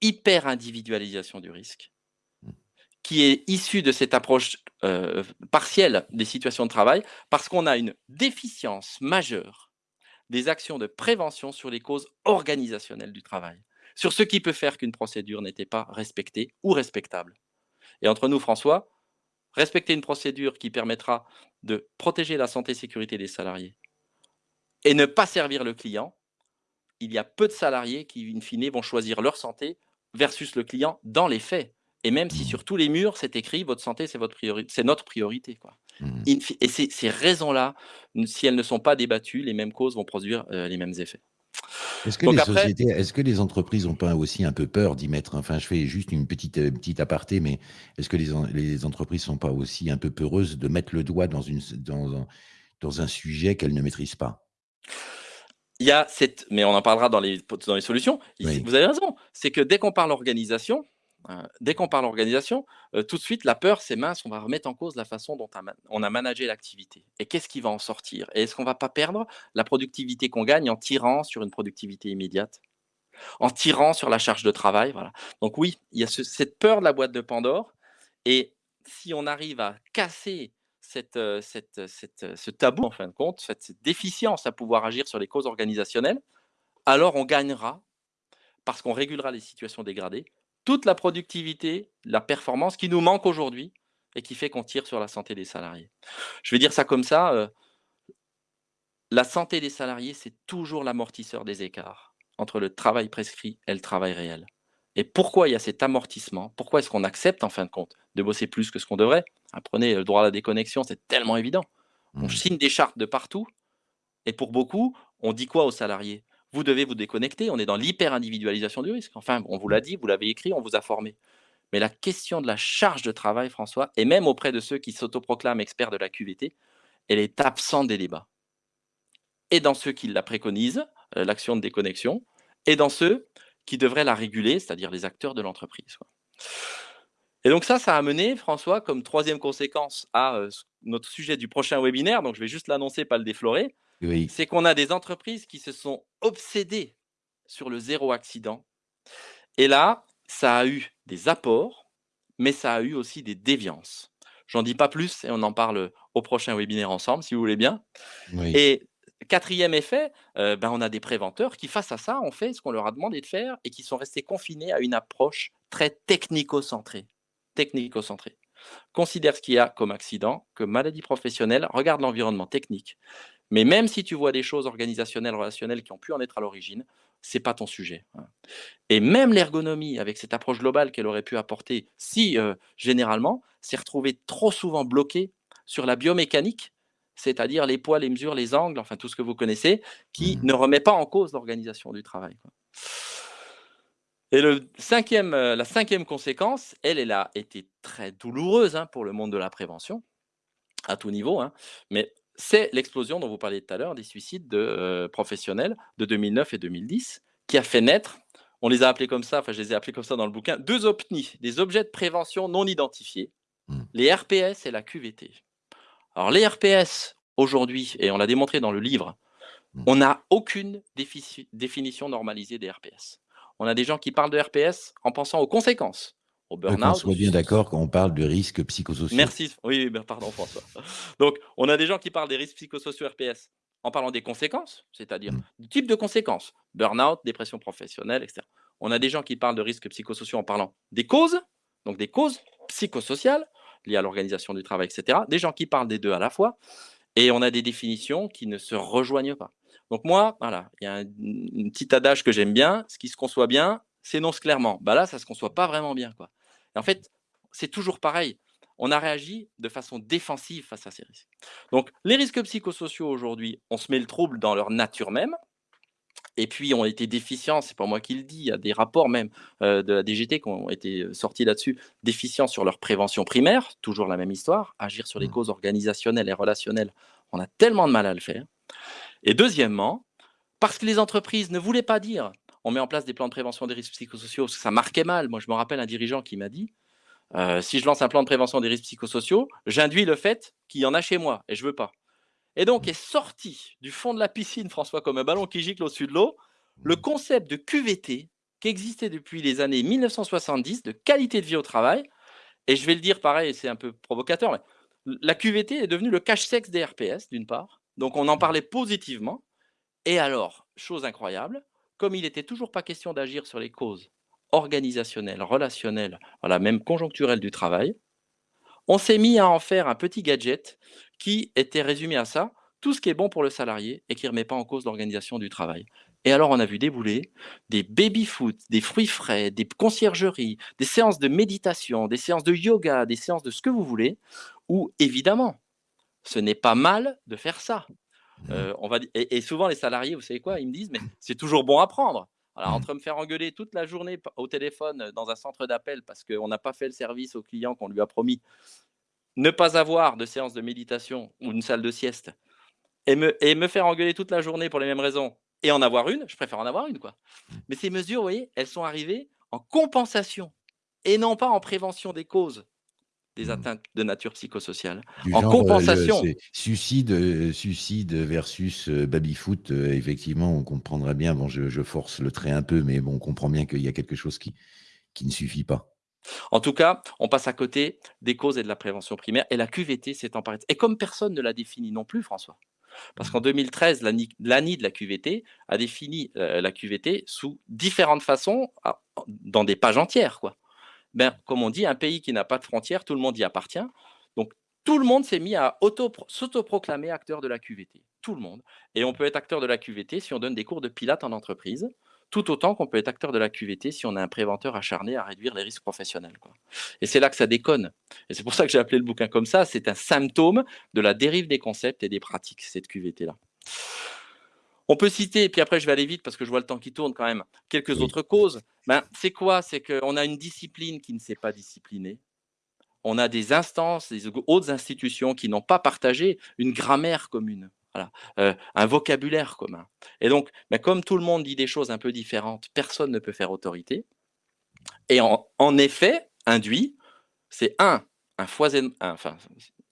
S2: hyper individualisation du risque
S1: Mmh.
S2: qui est issue de cette approche euh, partielle des situations de travail parce qu'on a une déficience majeure des actions de prévention sur les causes organisationnelles du travail, sur ce qui peut faire qu'une procédure n'était pas respectée ou respectable. Et entre nous, François, respecter une procédure qui permettra de protéger la santé et sécurité des salariés et ne pas servir le client, il y a peu de salariés qui, in fine, vont choisir leur santé versus le client dans les faits. Et même si
S1: Mmh.
S2: sur tous les murs, c'est écrit votre santé, c'est notre priorité. Quoi.
S1: Mmh.
S2: Et ces, ces raisons-là, si elles ne sont pas débattues, les mêmes causes vont produire euh, les mêmes effets.
S1: Est-ce que
S2: Donc
S1: les
S2: après,
S1: sociétés est-ce que les entreprises ont pas aussi un peu peur d'y mettre enfin, je fais juste une petite, heu, petite aparté, mais est-ce que les en les entreprises sont pas aussi un peu peureuses de mettre le doigt dans une dans un dans un sujet qu'elles ne maîtrisent pas?
S2: il y a cette, mais on en parlera dans les, dans les solutions. Il-
S1: Oui.
S2: Vous avez raison. C'est que dès qu'on parle organisation, euh, dès qu'on parle organisation, euh, tout de suite, la peur, c'est mince, on va remettre en cause la façon dont on a, managé l'activité. Et qu'est-ce qui va en sortir? Et est-ce qu'on va pas perdre la productivité qu'on gagne en tirant sur une productivité immédiate? En tirant sur la charge de travail voilà. Donc oui, il y a ce- cette peur de la boîte de Pandore. Et si on arrive à casser cette, euh, euh, ce tabou, en fin de compte, cette déficience à pouvoir agir sur les causes organisationnelles, alors on gagnera, parce qu'on régulera les situations dégradées, toute la productivité, la performance qui nous manque aujourd'hui et qui fait qu'on tire sur la santé des salariés. Je vais dire ça comme ça, euh, la santé des salariés, c'est toujours l'amortisseur des écarts entre le travail prescrit et le travail réel. Et pourquoi il y a cet amortissement? Pourquoi est-ce qu'on accepte en fin de compte de bosser plus que ce qu'on devrait? Apprenez le droit à la déconnexion, c'est tellement évident. On
S1: Mmh.
S2: signe des chartes de partout et pour beaucoup, on dit quoi aux salariés? Vous devez vous déconnecter, on est dans l'hyper-individualisation du risque. Enfin, on vous l'a dit, vous l'avez écrit, on vous a formé. Mais la question de la charge de travail, François, et même auprès de ceux qui s'autoproclament experts de la QVT, elle est absente des débats. Et dans ceux qui la préconisent, euh, l'action de déconnexion, et dans ceux qui devraient la réguler, c'est-à-dire les acteurs de l'entreprise. Et donc ça, ça a mené, François, comme troisième conséquence à euh, notre sujet du prochain webinaire, donc je vais juste l'annoncer, pas le déflorer,
S1: Oui.
S2: c'est qu'on a des entreprises qui se sont obsédées sur le zéro accident. Et là, ça a eu des apports, mais ça a eu aussi des déviances. J'en dis pas plus et on en parle au prochain webinaire ensemble, si vous voulez bien.
S1: Oui.
S2: Et quatrième effet, euh, ben, on a des préventeurs qui, face à ça, ont fait ce qu'on leur a demandé de faire et qui sont restés confinés à une approche très technico-centrée. Technico-centrée. Considère ce qu'il y a comme accident, comme maladie professionnelle, regarde l'environnement technique. Mais même si tu vois des choses organisationnelles, relationnelles qui ont pu en être à l'origine, c'est pas ton sujet. hein. Et même l'ergonomie, avec cette approche globale qu'elle aurait pu apporter, si euh, généralement, s'est retrouvée trop souvent bloquée sur la biomécanique, c'est-à-dire les poids, les mesures, les angles, enfin tout ce que vous connaissez, qui
S1: Mhm.
S2: ne remet pas en cause l'organisation du travail. quoi. Et le cinquième, euh, la cinquième conséquence, elle, elle a été très douloureuse hein, pour le monde de la prévention, à tout niveau, hein, mais c'est l'explosion dont vous parliez tout à l'heure des suicides de, euh, professionnels de 2009 et 2010, qui a fait naître, on les a appelés comme ça, enfin je les ai appelés comme ça dans le bouquin, deux OPNI, des objets de prévention non identifiés,
S1: Mm.
S2: les RPS et la QVT. Alors les RPS, aujourd'hui, et on l'a démontré dans le livre,
S1: Mm.
S2: on n'a aucune défi- définition normalisée des RPS. On a des gens qui parlent de RPS en pensant aux conséquences, au burn-out.
S1: soit
S2: au
S1: bien d'accord quand on parle de risques psychosociaux.
S2: Merci. Oui, oui, ben, pardon François. Donc, on a des gens qui parlent des risques psychosociaux RPS en parlant des conséquences, c'est-à-dire
S1: Mmh.
S2: du type de conséquences, burn-out, dépression professionnelle, etc. On a des gens qui parlent de risques psychosociaux en parlant des causes, donc des causes psychosociales liées à l'organisation du travail, etc. Des gens qui parlent des deux à la fois, et on a des définitions qui ne se rejoignent pas. Donc moi, voilà, il y a un, un petit adage que j'aime bien, ce qui se conçoit bien s'énonce clairement. Bah là, ça se conçoit pas vraiment bien, quoi. Et en fait, c'est toujours pareil. On a réagi de façon défensive face à ces risques. Donc, les risques psychosociaux aujourd'hui, on se met le trouble dans leur nature même. et puis ont été déficients, c'est pas moi qui le dis, il y a des rapports même euh, de la DGT qui ont été euh, sortis là-dessus, déficients sur leur prévention primaire, toujours la même histoire, agir sur les
S1: Mmh.
S2: causes organisationnelles et relationnelles, on a tellement de mal à le faire. Et deuxièmement, parce que les entreprises ne voulaient pas dire, on met en place des plans de prévention des risques psychosociaux, parce que ça marquait mal. Moi, je me rappelle un dirigeant qui m'a dit, euh, si je lance un plan de prévention des risques psychosociaux, j'induis le fait qu'il y en a chez moi, et je veux pas. Et donc est sorti du fond de la piscine, François, comme un ballon qui gicle au-dessus de l'eau, le concept de QVT qui existait depuis les années 1970 de qualité de vie au travail. Et je vais le dire pareil, c'est un peu provocateur, mais la QVT est devenue le cache-sexe des RPS, d'une part. Donc on en parlait positivement. Et alors, chose incroyable, comme il n'était toujours pas question d'agir sur les causes organisationnelles, relationnelles, voilà, même conjoncturelles du travail, on s'est mis à en faire un petit gadget qui était résumé à ça, tout ce qui est bon pour le salarié et qui ne remet pas en cause l'organisation du travail. Et alors, on a vu débouler des baby-foot, des fruits frais, des conciergeries, des séances de méditation, des séances de yoga, des séances de ce que vous voulez, où évidemment, ce n'est pas mal de faire ça.
S1: Mmh.
S2: Euh, on va, et, et souvent, les salariés, vous savez quoi, ils me disent, mais <laughs> c'est toujours bon à prendre. Alors,
S1: Mmh.
S2: entre me faire engueuler toute la journée au téléphone dans un centre d'appel parce qu'on n'a pas fait le service au client qu'on lui a promis, ne pas avoir de séance de méditation ou une salle de sieste et me et me faire engueuler toute la journée pour les mêmes raisons et en avoir une, je préfère en avoir une, quoi.
S1: Mmh.
S2: Mais ces mesures, vous voyez, elles sont arrivées en compensation et non pas en prévention des causes des
S1: Mmh.
S2: atteintes de nature psychosociale.
S1: Du
S2: En
S1: genre, le
S2: compensation.
S1: suicide, heu, suicide versus, heu, baby-foot, heu, effectivement, on comprendrait bien. Bon, je je force le trait un peu, mais bon, on comprend bien qu'il y a quelque chose qui qui ne suffit pas.
S2: En tout cas, on passe à côté des causes et de la prévention primaire et la QVT s'est emparée et comme personne ne l'a défini non plus, François. Parce qu'en
S1: Mmh.
S2: 2013, l'ANI de la QVT a défini, la QVT sous différentes façons, a dans des pages entières, quoi. Ben, comme on dit, un pays qui n'a pas de frontières, tout le monde y appartient. Donc, tout le monde s'est mis à auto s'autoproclamer acteur de la QVT. Tout le monde. Et on peut être acteur de la QVT si on donne des cours de pilates en entreprise, tout autant qu'on peut être acteur de la QVT si on est un préventeur acharné à réduire les risques professionnels. Et c'est là que ça déconne. Et c'est pour ça que j'ai appelé le bouquin comme ça. C'est un symptôme de la dérive des concepts et des pratiques, cette QVT-là. On peut citer, et puis après je vais aller vite parce que je vois le temps qui tourne quand même, quelques
S1: Oui.
S2: autres causes. Ben, c'est quoi? C'est qu'on a une discipline qui ne s'est pas disciplinée. On a des instances, des autres institutions qui n'ont pas partagé une grammaire commune, voilà, heu, un vocabulaire commun. Et donc, ben, comme tout le monde dit des choses un peu différentes, personne ne peut faire autorité. Et en, en effet, induit, c'est un, un, foison, un, enfin,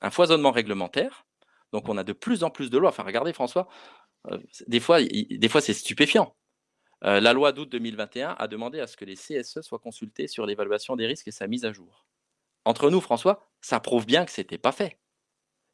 S2: un foisonnement réglementaire. Donc, on a de plus en plus de lois. Enfin, regardez, François, euh, des fois, il, des fois c'est stupéfiant. Euh, la loi d'août 2021 a demandé à ce que les CSE soient consultés sur l'évaluation des risques et sa mise à jour. Entre nous, François, ça prouve bien que ce n'était pas fait.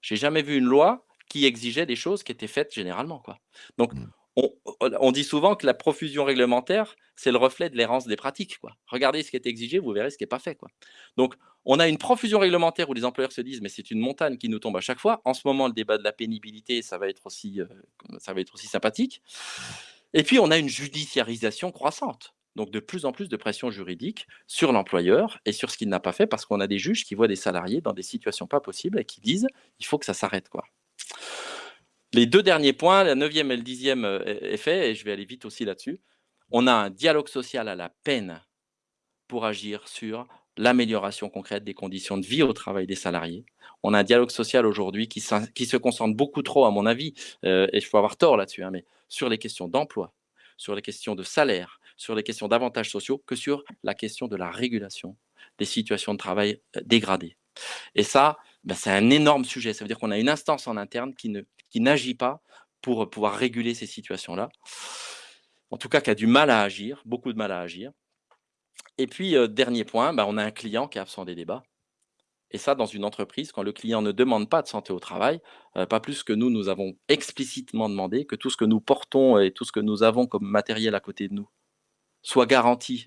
S2: J'ai jamais vu une loi qui exigeait des choses qui étaient faites généralement. Quoi. Donc, on, on, dit souvent que la profusion réglementaire, c'est le reflet de l'errance des pratiques. Quoi. Regardez ce qui est exigé, vous verrez ce qui n'est pas fait. Quoi. Donc, on a une profusion réglementaire où les employeurs se disent mais c'est une montagne qui nous tombe à chaque fois. En ce moment, le débat de la pénibilité, ça va être aussi, euh, ça va être aussi sympathique. Et puis, on a une judiciarisation croissante. Donc, de plus en plus de pression juridique sur l'employeur et sur ce qu'il n'a pas fait parce qu'on a des juges qui voient des salariés dans des situations pas possibles et qui disent il faut que ça s'arrête. quoi. Les deux derniers points, la neuvième et le dixième est fait, et je vais aller vite aussi là-dessus. On a un dialogue social à la peine pour agir sur l'amélioration concrète des conditions de vie au travail des salariés. On a un dialogue social aujourd'hui qui, se concentre beaucoup trop, à mon avis, euh, et je peux avoir tort là-dessus, hein, mais sur les questions d'emploi, sur les questions de salaire, sur les questions d'avantages sociaux, que sur la question de la régulation des situations de travail dégradées. Et ça, ben, c'est un énorme sujet. Ça veut dire qu'on a une instance en interne qui, ne, qui n'agit pas pour pouvoir réguler ces situations-là. En tout cas, qui a du mal à agir, beaucoup de mal à agir. Et puis, dernier point, ben, on a un client qui est absent des débats. Et ça, dans une entreprise, quand le client ne demande pas de santé au travail, pas plus que nous, nous avons explicitement demandé que tout ce que nous portons et tout ce que nous avons comme matériel à côté de nous soit garanti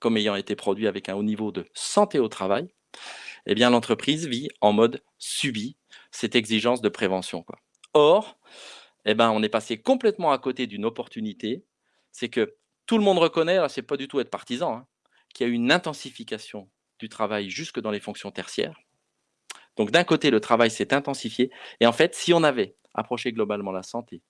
S2: comme ayant été produit avec un haut niveau de santé au travail, eh bien l'entreprise vit en mode subi cette exigence de prévention. Or, eh ben, on est passé complètement à côté d'une opportunité, c'est que tout le monde reconnaît, c'est pas du tout être partisan, hein, qu'il y a eu une intensification du travail jusque dans les fonctions tertiaires. Donc d'un côté, le travail s'est intensifié, et en fait, si on avait approché globalement la santé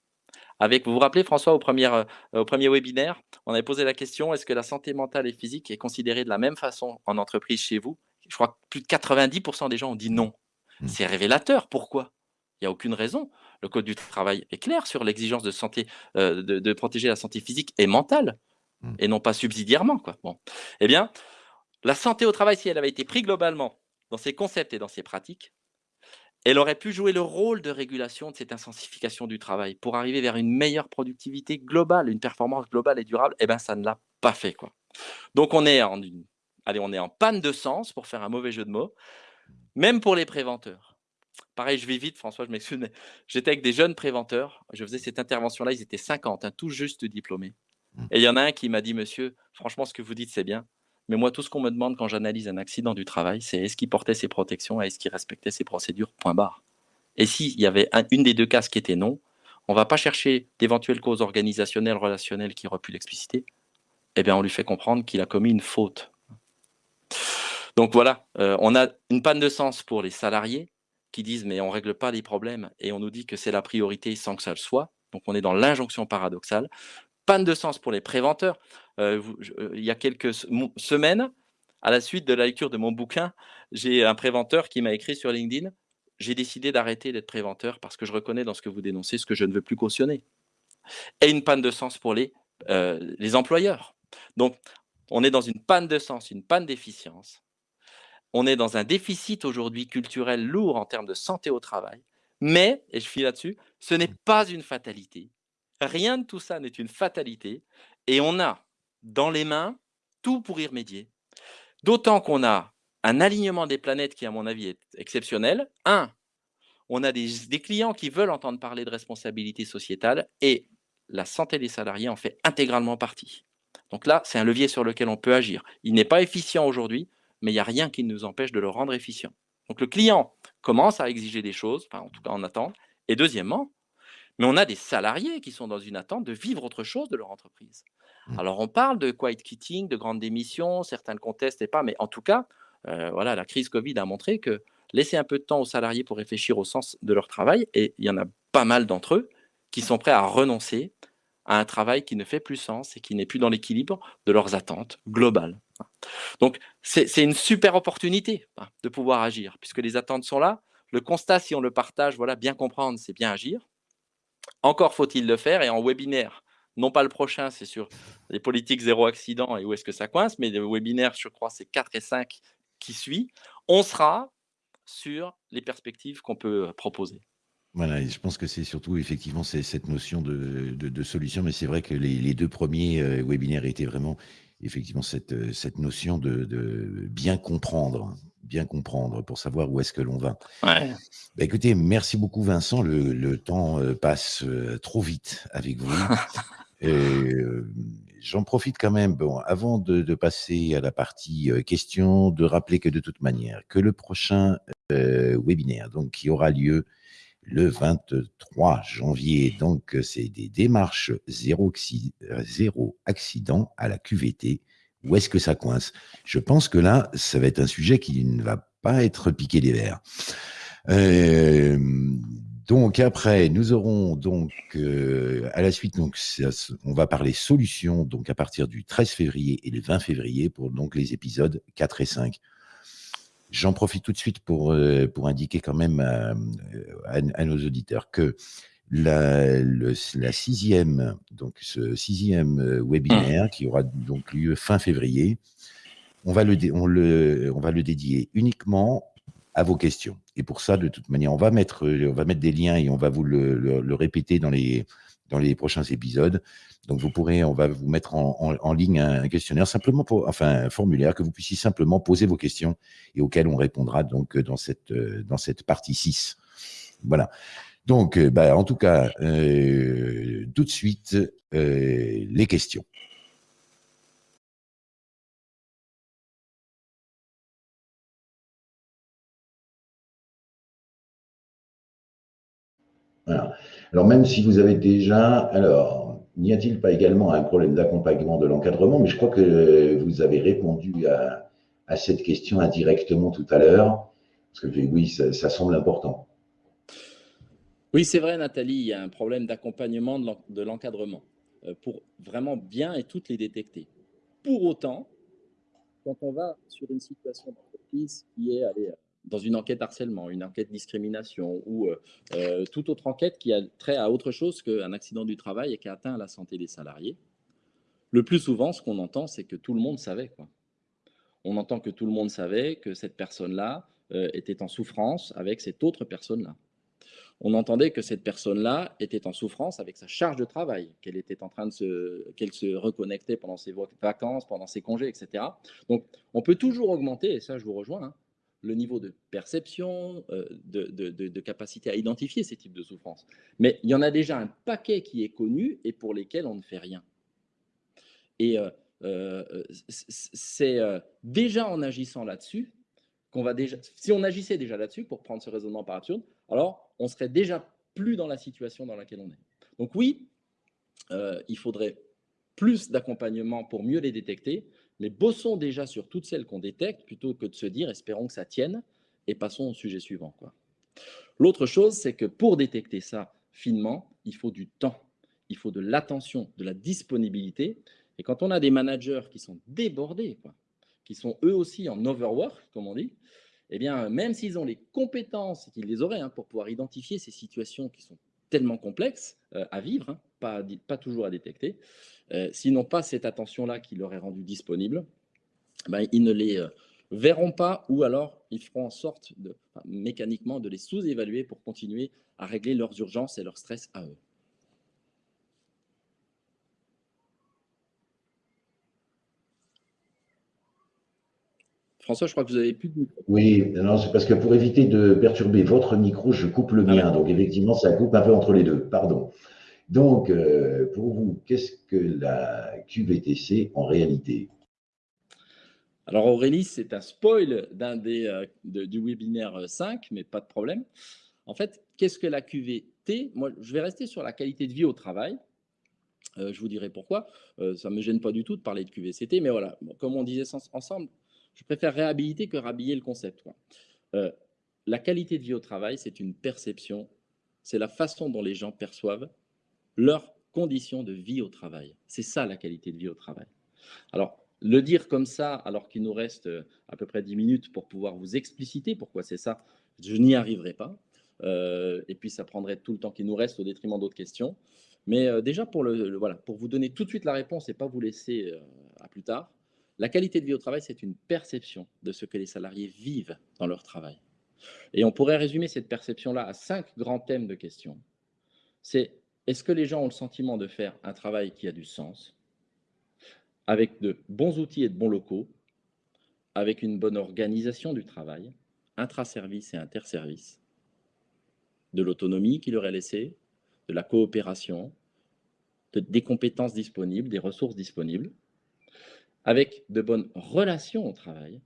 S2: Avec, vous vous rappelez François, au premier, euh, au premier webinaire, on avait posé la question, est-ce que la santé mentale et physique est considérée de la même façon en entreprise chez vous? Je crois que plus de 90% des gens ont dit non. Mmh. C'est révélateur. Pourquoi? Il n'y a aucune raison. Le Code du travail est clair sur l'exigence de, santé, euh, de, protéger la santé physique et mentale, mmh. et non pas subsidiairement. Quoi. Bon. Eh bien, la santé au travail, si elle avait été prise globalement dans ses concepts et dans ses pratiques, elle aurait pu jouer le rôle de régulation de cette intensification du travail pour arriver vers une meilleure productivité globale, une performance globale et durable. Eh bien, ça ne l'a pas fait. Quoi. Donc, on est, en allez, on est en panne de sens, pour faire un mauvais jeu de mots, même pour les préventeurs. Pareil, je vais vite, François, je m'excuse, j'étais avec des jeunes préventeurs. Je faisais cette intervention-là, ils étaient 50, hein, tout juste diplômés. Et il y en a un qui m'a dit, monsieur, franchement, ce que vous dites, c'est bien. Mais moi, tout ce qu'on me demande quand j'analyse un accident du travail, c'est est-ce qu'il portait ses protections et est-ce qu'il respectait ses procédures, point barre. Et s'il y avait une des deux cases qui était non, on ne va pas chercher d'éventuelles causes organisationnelles, relationnelles qui auraient pu l'expliciter. Eh bien, on lui fait comprendre qu'il a commis une faute. Donc voilà, euh, on a une panne de sens pour les salariés qui disent mais on ne règle pas les problèmes et on nous dit que c'est la priorité sans que ça le soit. Donc on est dans l'injonction paradoxale panne de sens pour les préventeurs. Euh, euh, il y a quelques semaines, à la suite de la lecture de mon bouquin, j'ai un préventeur qui m'a écrit sur LinkedIn j'ai décidé d'arrêter d'être préventeur parce que je reconnais dans ce que vous dénoncez ce que je ne veux plus cautionner. Et une panne de sens pour les, euh, les employeurs. Donc, on est dans une panne de sens, une panne d'efficience. On est dans un déficit aujourd'hui culturel lourd en termes de santé au travail. Mais, et je finis là-dessus, ce n'est pas une fatalité. Rien de tout ça n'est une fatalité et on a dans les mains tout pour y remédier. D'autant qu'on a un alignement des planètes qui, à mon avis, est exceptionnel. Un, on a des, clients qui veulent entendre parler de responsabilité sociétale et la santé des salariés en fait intégralement partie. Donc là, c'est un levier sur lequel on peut agir. Il n'est pas efficient aujourd'hui, mais il n'y a rien qui nous empêche de le rendre efficient. Donc le client commence à exiger des choses, en tout cas en attend. Et deuxièmement, mais on a des salariés qui sont dans une attente de vivre autre chose de leur entreprise. Mmh. Alors, on parle de quiet quitting, de grandes démissions, certains le contestent et pas, mais en tout cas, euh, voilà, la crise Covid a montré que laisser un peu de temps aux salariés pour réfléchir au sens de leur travail, et il y en a pas mal d'entre eux qui sont prêts à renoncer à un travail qui ne fait plus sens et qui n'est plus dans l'équilibre de leurs attentes globales. Donc, c'est une super opportunité hein, de pouvoir agir, puisque les attentes sont là. Le constat, si on le partage, voilà, bien comprendre, c'est bien agir. Encore faut-il le faire et en webinaire, non pas le prochain, c'est sur les politiques zéro accident et où est-ce que ça coince, mais le webinaire, je crois, c'est 4 et 5 qui suit, on sera sur les perspectives qu'on peut proposer.
S1: Voilà, je pense que c'est surtout effectivement cette notion de, solution, mais c'est vrai que les, deux premiers euh, webinaires étaient vraiment effectivement cette, euh, cette notion de, bien comprendre, bien comprendre pour savoir où est-ce que l'on va. Bah, écoutez, merci beaucoup Vincent, le, temps euh, passe euh, trop vite avec vous. <laughs> J'en profite quand même, bon, avant de, passer à la partie questions, de rappeler que de toute manière, que le prochain webinaire, donc qui aura lieu le 23 janvier. Donc, c'est des démarches zéro, zéro, accident à la QVT. Où est-ce que ça coince? Je pense que là, ça va être un sujet qui ne va pas être piqué des verres. Euh, donc après, nous aurons donc euh, à la suite, on va parler solutions donc à partir du 13 février et le 20 février pour donc les épisodes 4 et 5. J'en profite tout de suite pour, euh, pour indiquer quand même à, nos auditeurs que la, la, sixième, donc ce sixième euh, webinaire mmh. qui aura donc lieu fin février, on va le, on le, on va le dédier uniquement à vos questions. Et pour ça, de toute manière, on va mettre, on va mettre des liens et on va vous le, le répéter dans les, dans les prochains épisodes. Donc, vous pourrez, on va vous mettre en, ligne un questionnaire, simplement pour, enfin, un formulaire que vous puissiez simplement poser vos questions et auxquelles on répondra donc dans cette, dans cette partie 6. Voilà. Donc, bah, en tout cas, euh, tout de suite, euh, les questions. Voilà. Alors même si vous avez déjà, alors, n'y a-t-il pas également un problème d'accompagnement de l'encadrement? Mais je crois que vous avez répondu à, cette question indirectement tout à l'heure, oui, ça, semble important.
S2: Oui, c'est vrai, Nathalie, il y a un problème d'accompagnement de l'encadrement euh, pour vraiment bien et toutes les détecter. Pour autant, quand on va sur une situation d'entreprise qui est dans une enquête harcèlement, une enquête discrimination ou euh, euh, toute autre enquête qui a trait à autre chose qu'un accident du travail et qui a atteint la santé des salariés, le plus souvent, ce qu'on entend, c'est que tout le monde savait. On entend que tout le monde savait que cette personne-là euh, était en souffrance avec cette autre personne-là. On entendait que cette personne-là était en souffrance avec sa charge de travail, qu'elle était en train de se, qu'elle se reconnectait pendant ses vacances, pendant ses congés, etc. Donc, on peut toujours augmenter, et ça, je vous rejoins, hein, le niveau de perception, euh, de, capacité à identifier ces types de souffrances. Mais il y en a déjà un paquet qui est connu et pour lesquels on ne fait rien. Et euh, euh, c'est déjà en agissant là-dessus qu'on va déjà, si on agissait déjà là-dessus pour prendre ce raisonnement par absurde, alors on serait déjà plus dans la situation dans laquelle on est. Donc oui, il faudrait plus d'accompagnement pour mieux les détecter, mais bossons déjà sur toutes celles qu'on détecte plutôt que de se dire espérons que ça tienne et passons au sujet suivant. L'autre chose, c'est que pour détecter ça finement, il faut du temps, il faut de l'attention, de la disponibilité. Et quand on a des managers qui sont débordés, qui sont eux aussi en overwork, comme on dit, eh bien, même s'ils ont les compétences, qu'ils les auraient hein, pour pouvoir identifier ces situations qui sont tellement complexes euh, à vivre, hein, pas, pas toujours à détecter, euh, s'ils n'ont pas cette attention-là qui leur est rendue disponible, ben, ils ne les euh, verront pas ou alors ils feront en sorte de, mécaniquement de les sous-évaluer pour continuer à régler leurs urgences et leur stress à eux. François, je crois que vous avez plus de micro.
S1: Oui, non, c'est parce que pour éviter de perturber votre micro, je coupe le mien. Donc, effectivement, ça coupe un peu entre les deux. Pardon. Donc, euh, pour vous, qu'est-ce que la QVTC en réalité?
S2: Alors Aurélie, c'est un spoil d'un des, euh, du webinaire 5, mais pas de problème. En fait, qu'est-ce que la QVT Moi, je vais rester sur la qualité de vie au travail. Euh, je vous dirai pourquoi. ça ne me gêne pas du tout de parler de QVCT, mais voilà, comme on disait ensemble, je préfère réhabiliter que rhabiller le concept. la qualité de vie au travail, c'est une perception, c'est la façon dont les gens perçoivent leurs conditions de vie au travail. C'est ça la qualité de vie au travail. Alors, le dire comme ça, alors qu'il nous reste euh, à peu près 10 minutes pour pouvoir vous expliciter pourquoi c'est ça, je n'y arriverai pas. Euh, et puis, ça prendrait tout le temps qu'il nous reste au détriment d'autres questions. Mais euh, déjà, pour, le, voilà, pour vous donner tout de suite la réponse et pas vous laisser à plus tard, la qualité de vie au travail, c'est une perception de ce que les salariés vivent dans leur travail. Et on pourrait résumer cette perception-là à cinq grands thèmes de questions. C'est est-ce que les gens ont le sentiment de faire un travail qui a du sens, avec de bons outils et de bons locaux, avec une bonne organisation du travail, intra-service et inter-service, de l'autonomie qui leur est laissée, de la coopération, des compétences disponibles, des ressources disponibles, avec de bonnes relations au travail,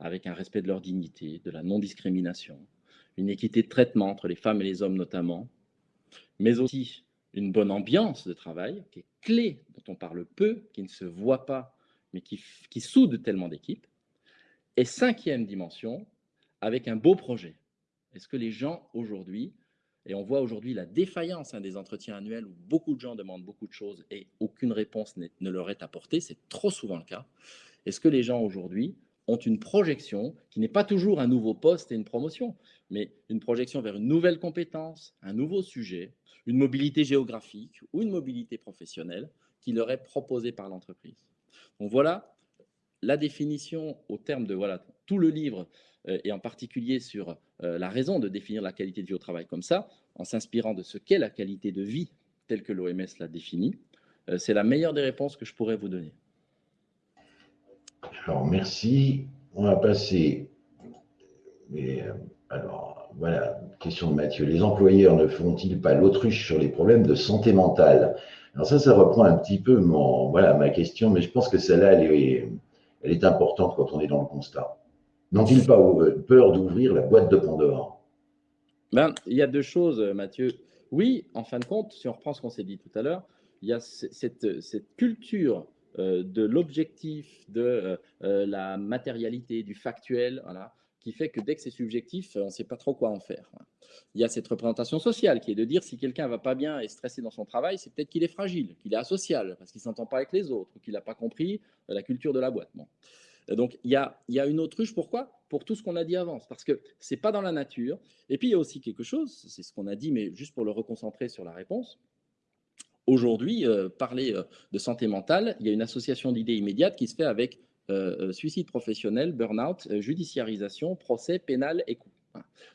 S2: avec un respect de leur dignité, de la non-discrimination, une équité de traitement entre les femmes et les hommes notamment, mais aussi une bonne ambiance de travail qui est clé, dont on parle peu, qui ne se voit pas, mais qui, qui soude tellement d'équipes. Et cinquième dimension, avec un beau projet. Est-ce que les gens aujourd'hui, et on voit aujourd'hui la défaillance hein, des entretiens annuels où beaucoup de gens demandent beaucoup de choses et aucune réponse ne leur est apportée, c'est trop souvent le cas. Est-ce que les gens aujourd'hui ont une projection qui n'est pas toujours un nouveau poste et une promotion, mais une projection vers une nouvelle compétence, un nouveau sujet, une mobilité géographique ou une mobilité professionnelle qui leur est proposée par l'entreprise. Donc voilà la définition au terme de voilà, tout le livre euh, et en particulier sur euh, la raison de définir la qualité de vie au travail comme ça, en s'inspirant de ce qu'est la qualité de vie telle que l'OMS l'a définie. Euh, c'est la meilleure des réponses que je pourrais vous donner.
S1: Alors, merci. On va passer. Euh, alors, voilà, question de Mathieu. Les employeurs ne font-ils pas l'autruche sur les problèmes de santé mentale? Alors, ça, ça reprend un petit peu mon, voilà, ma question, mais je pense que celle-là, elle est, elle est importante quand on est dans le constat. N'ont-ils pas peur d'ouvrir la boîte de Pandore?
S2: Ben, Il y a deux choses, Mathieu. Oui, en fin de compte, si on reprend ce qu'on s'est dit tout à l'heure, il y a cette, cette culture euh, de l'objectif, de euh, euh, la matérialité, du factuel, voilà, qui fait que dès que c'est subjectif, on ne sait pas trop quoi en faire. Il y a cette représentation sociale qui est de dire si quelqu'un va pas bien et stressé dans son travail, c'est peut-être qu'il est fragile, qu'il est asocial, parce qu'il s'entend pas avec les autres, qu'il n'a pas compris la culture de la boîte. Donc il y, a, il y a une autruche, pourquoi? Pour tout ce qu'on a dit avant, parce que ce n'est pas dans la nature. Et puis il y a aussi quelque chose, c'est ce qu'on a dit, mais juste pour le reconcentrer sur la réponse. Aujourd'hui, euh, parler euh, de santé mentale, il y a une association d'idées immédiates qui se fait avec euh, suicide professionnel, burn-out, judiciarisation, procès pénal et coût.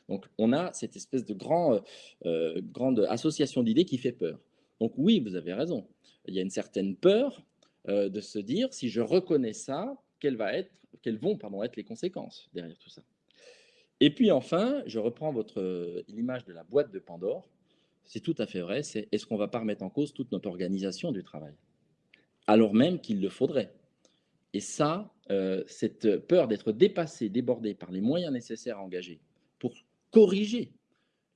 S2: Donc on a cette espèce de grand, grande association d'idées qui fait peur. Donc oui, vous avez raison. Il y a une certaine peur de se dire si je reconnais ça, quelles, vont être les conséquences derrière tout ça? Et puis enfin, je reprends l'image de la boîte de Pandore c'est tout à fait vrai, c'est est-ce qu'on ne va pas remettre en cause toute notre organisation du travail? Alors même qu'il le faudrait. Et ça, euh, cette peur d'être dépassé, débordé par les moyens nécessaires à engager pour corriger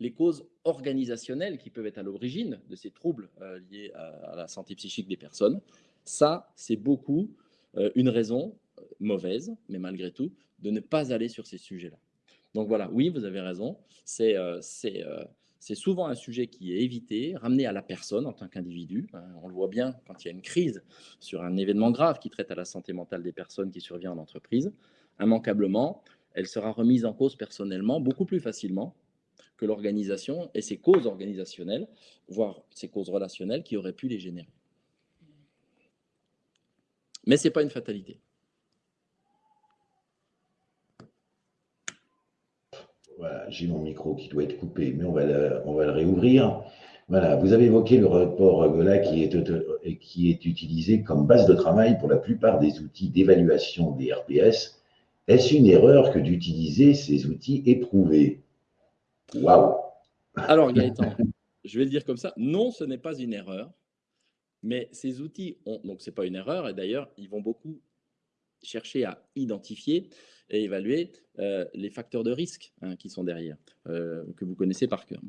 S2: les causes organisationnelles qui peuvent être à l'origine de ces troubles euh, liés à, la santé psychique des personnes, ça, c'est beaucoup euh, une raison mauvaise, mais malgré tout, de ne pas aller sur ces sujets-là. Donc voilà, oui, vous avez raison, c'est c'est souvent un sujet qui est évité, ramené à la personne en tant qu'individu. Hein. On le voit bien quand il y a une crise sur un événement grave qui traite à la santé mentale des personnes qui survient en entreprise. Immanquablement, elle sera remise en cause personnellement beaucoup plus facilement que l'organisation et ses causes organisationnelles, voire ses causes relationnelles qui auraient pu les générer. Mais ce n'est pas une fatalité.
S1: Voilà, j'ai mon micro qui doit être coupé, mais on va le, on va le réouvrir. Voilà, vous avez évoqué le rapport Gola qui est, qui est utilisé comme base de travail pour la plupart des outils d'évaluation des RPS. Est-ce une erreur que d'utiliser ces outils éprouvés? Waouh
S2: Alors Gaëtan, <laughs> je vais le dire comme ça, non, ce n'est pas une erreur, mais ces outils, ont, donc ce n'est pas une erreur, et d'ailleurs, ils vont beaucoup chercher à identifier et évaluer euh, les facteurs de risque hein, qui sont derrière, euh, que vous connaissez par cœur.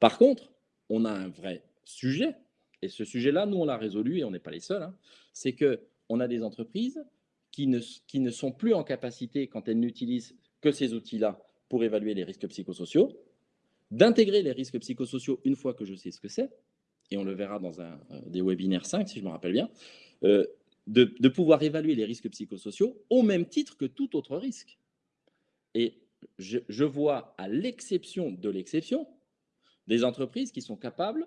S2: Par contre, on a un vrai sujet, et ce sujet-là, nous, on l'a résolu, et on n'est pas les seuls, hein, c'est qu'on a des entreprises qui ne, qui ne sont plus en capacité, quand elles n'utilisent que ces outils-là pour évaluer les risques psychosociaux, d'intégrer les risques psychosociaux une fois que je sais ce que c'est, et on le verra dans un, euh, des webinaires 5, si je me rappelle bien, de, pouvoir évaluer les risques psychosociaux au même titre que tout autre risque. Et je, vois, à l'exception de l'exception, des entreprises qui sont capables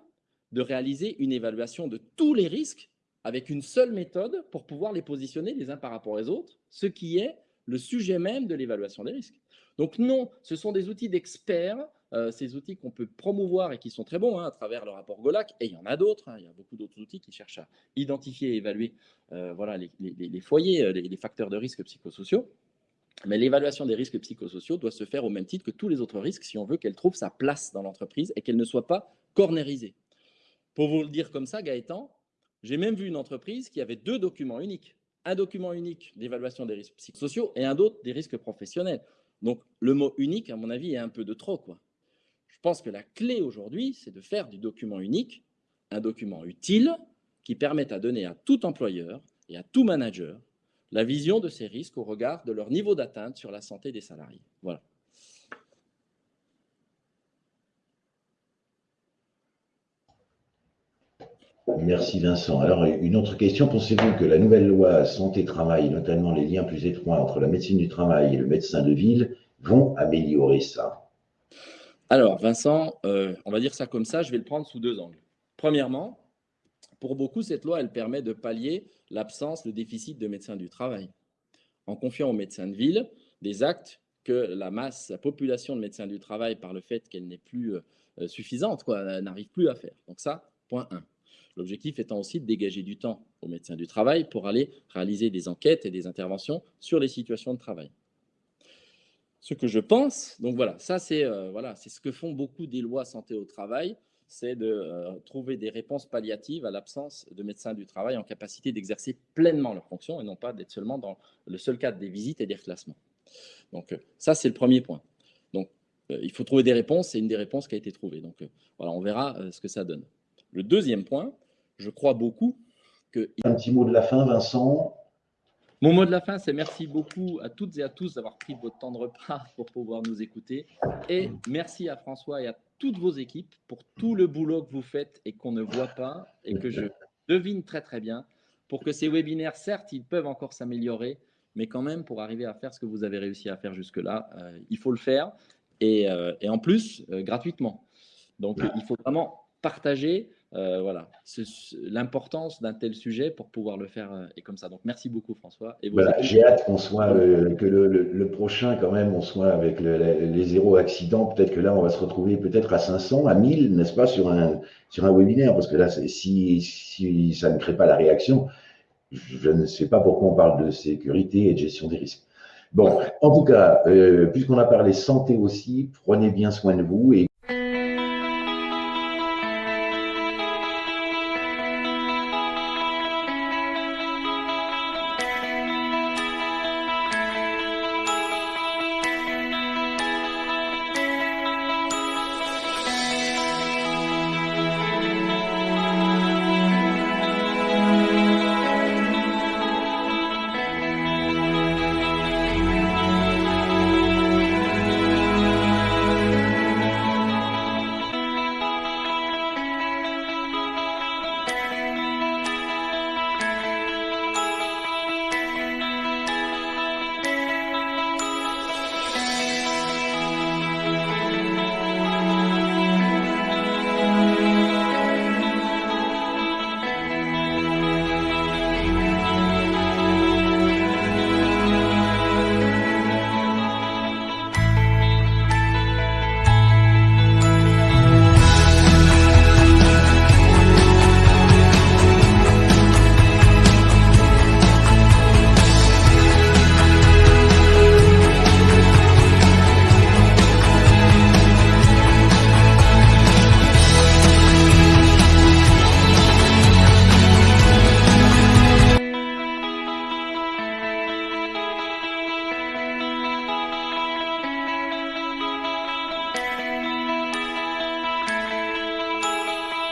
S2: de réaliser une évaluation de tous les risques avec une seule méthode pour pouvoir les positionner les uns par rapport aux autres, ce qui est le sujet même de l'évaluation des risques. Donc non, ce sont des outils d'experts euh, ces outils qu'on peut promouvoir et qui sont très bons hein, à travers le rapport GOLAC, et il y en a d'autres, hein, il y a beaucoup d'autres outils qui cherchent à identifier et évaluer euh, voilà, les, foyers, euh, les, facteurs de risque psychosociaux. Mais l'évaluation des risques psychosociaux doit se faire au même titre que tous les autres risques si on veut qu'elle trouve sa place dans l'entreprise et qu'elle ne soit pas cornérisée. Pour vous le dire comme ça, Gaëtan, j'ai même vu une entreprise qui avait deux documents uniques. Un document unique d'évaluation des risques psychosociaux et un autre des risques professionnels. Donc le mot unique, à mon avis, est un peu de trop. Quoi. Je pense que la clé aujourd'hui, c'est de faire du document unique un document utile qui permette à donner à tout employeur et à tout manager la vision de ces risques au regard de leur niveau d'atteinte sur la santé des salariés. Voilà.
S1: Merci Vincent. Alors, une autre question. Pensez-vous que la nouvelle loi santé-travail, notamment les liens plus étroits entre la médecine du travail et le médecin de ville, vont améliorer ça?
S2: Alors, Vincent, euh, on va dire ça comme ça, je vais le prendre sous deux angles. Premièrement, pour beaucoup, cette loi, elle permet de pallier l'absence, le déficit de médecins du travail, en confiant aux médecins de ville des actes que la masse, la population de médecins du travail, par le fait qu'elle n'est plus euh, suffisante, n'arrive plus à faire. Donc ça, point 1. L'objectif étant aussi de dégager du temps aux médecins du travail pour aller réaliser des enquêtes et des interventions sur les situations de travail ce que je pense. Donc voilà, ça c'est euh, voilà, ce que font beaucoup des lois santé au travail, c'est de euh, trouver des réponses palliatives à l'absence de médecins du travail en capacité d'exercer pleinement leurs fonctions et non pas d'être seulement dans le seul cadre des visites et des reclassements. Donc euh, ça c'est le premier point. Donc il faut trouver des réponses, c'est une des réponses qui a été trouvée. Donc voilà, on verra ce que ça donne. Le deuxième point, je crois beaucoup que...
S1: Un petit mot de la fin, Vincent
S2: Mon mot de la fin, c'est merci beaucoup à toutes et à tous d'avoir pris votre temps de repas <laughs> pour pouvoir nous écouter. Et merci à François et à toutes vos équipes pour tout le boulot que vous faites et qu'on ne voit pas et que je devine très très bien pour que ces webinaires, certes, ils peuvent encore s'améliorer, mais quand même, pour arriver à faire ce que vous avez réussi à faire jusque-là, euh, il faut le faire et, euh, et en plus, euh, gratuitement. Donc, il faut vraiment partager voilà, l'importance d'un tel sujet pour pouvoir le faire et comme ça. Donc, merci beaucoup, François.
S1: Et voilà, J'ai hâte qu'on soit, que le, le, prochain, quand même, on soit avec les zéro accidents. Peut-être que là, on va se retrouver peut-être à 500, à 1000, n'est-ce pas, sur un, sur un webinaire, parce que là, si, si ça ne crée pas la réaction, je ne sais pas pourquoi on parle de sécurité et de gestion des risques. Bon, en tout cas, euh, puisqu'on a parlé santé aussi, prenez bien soin de vous et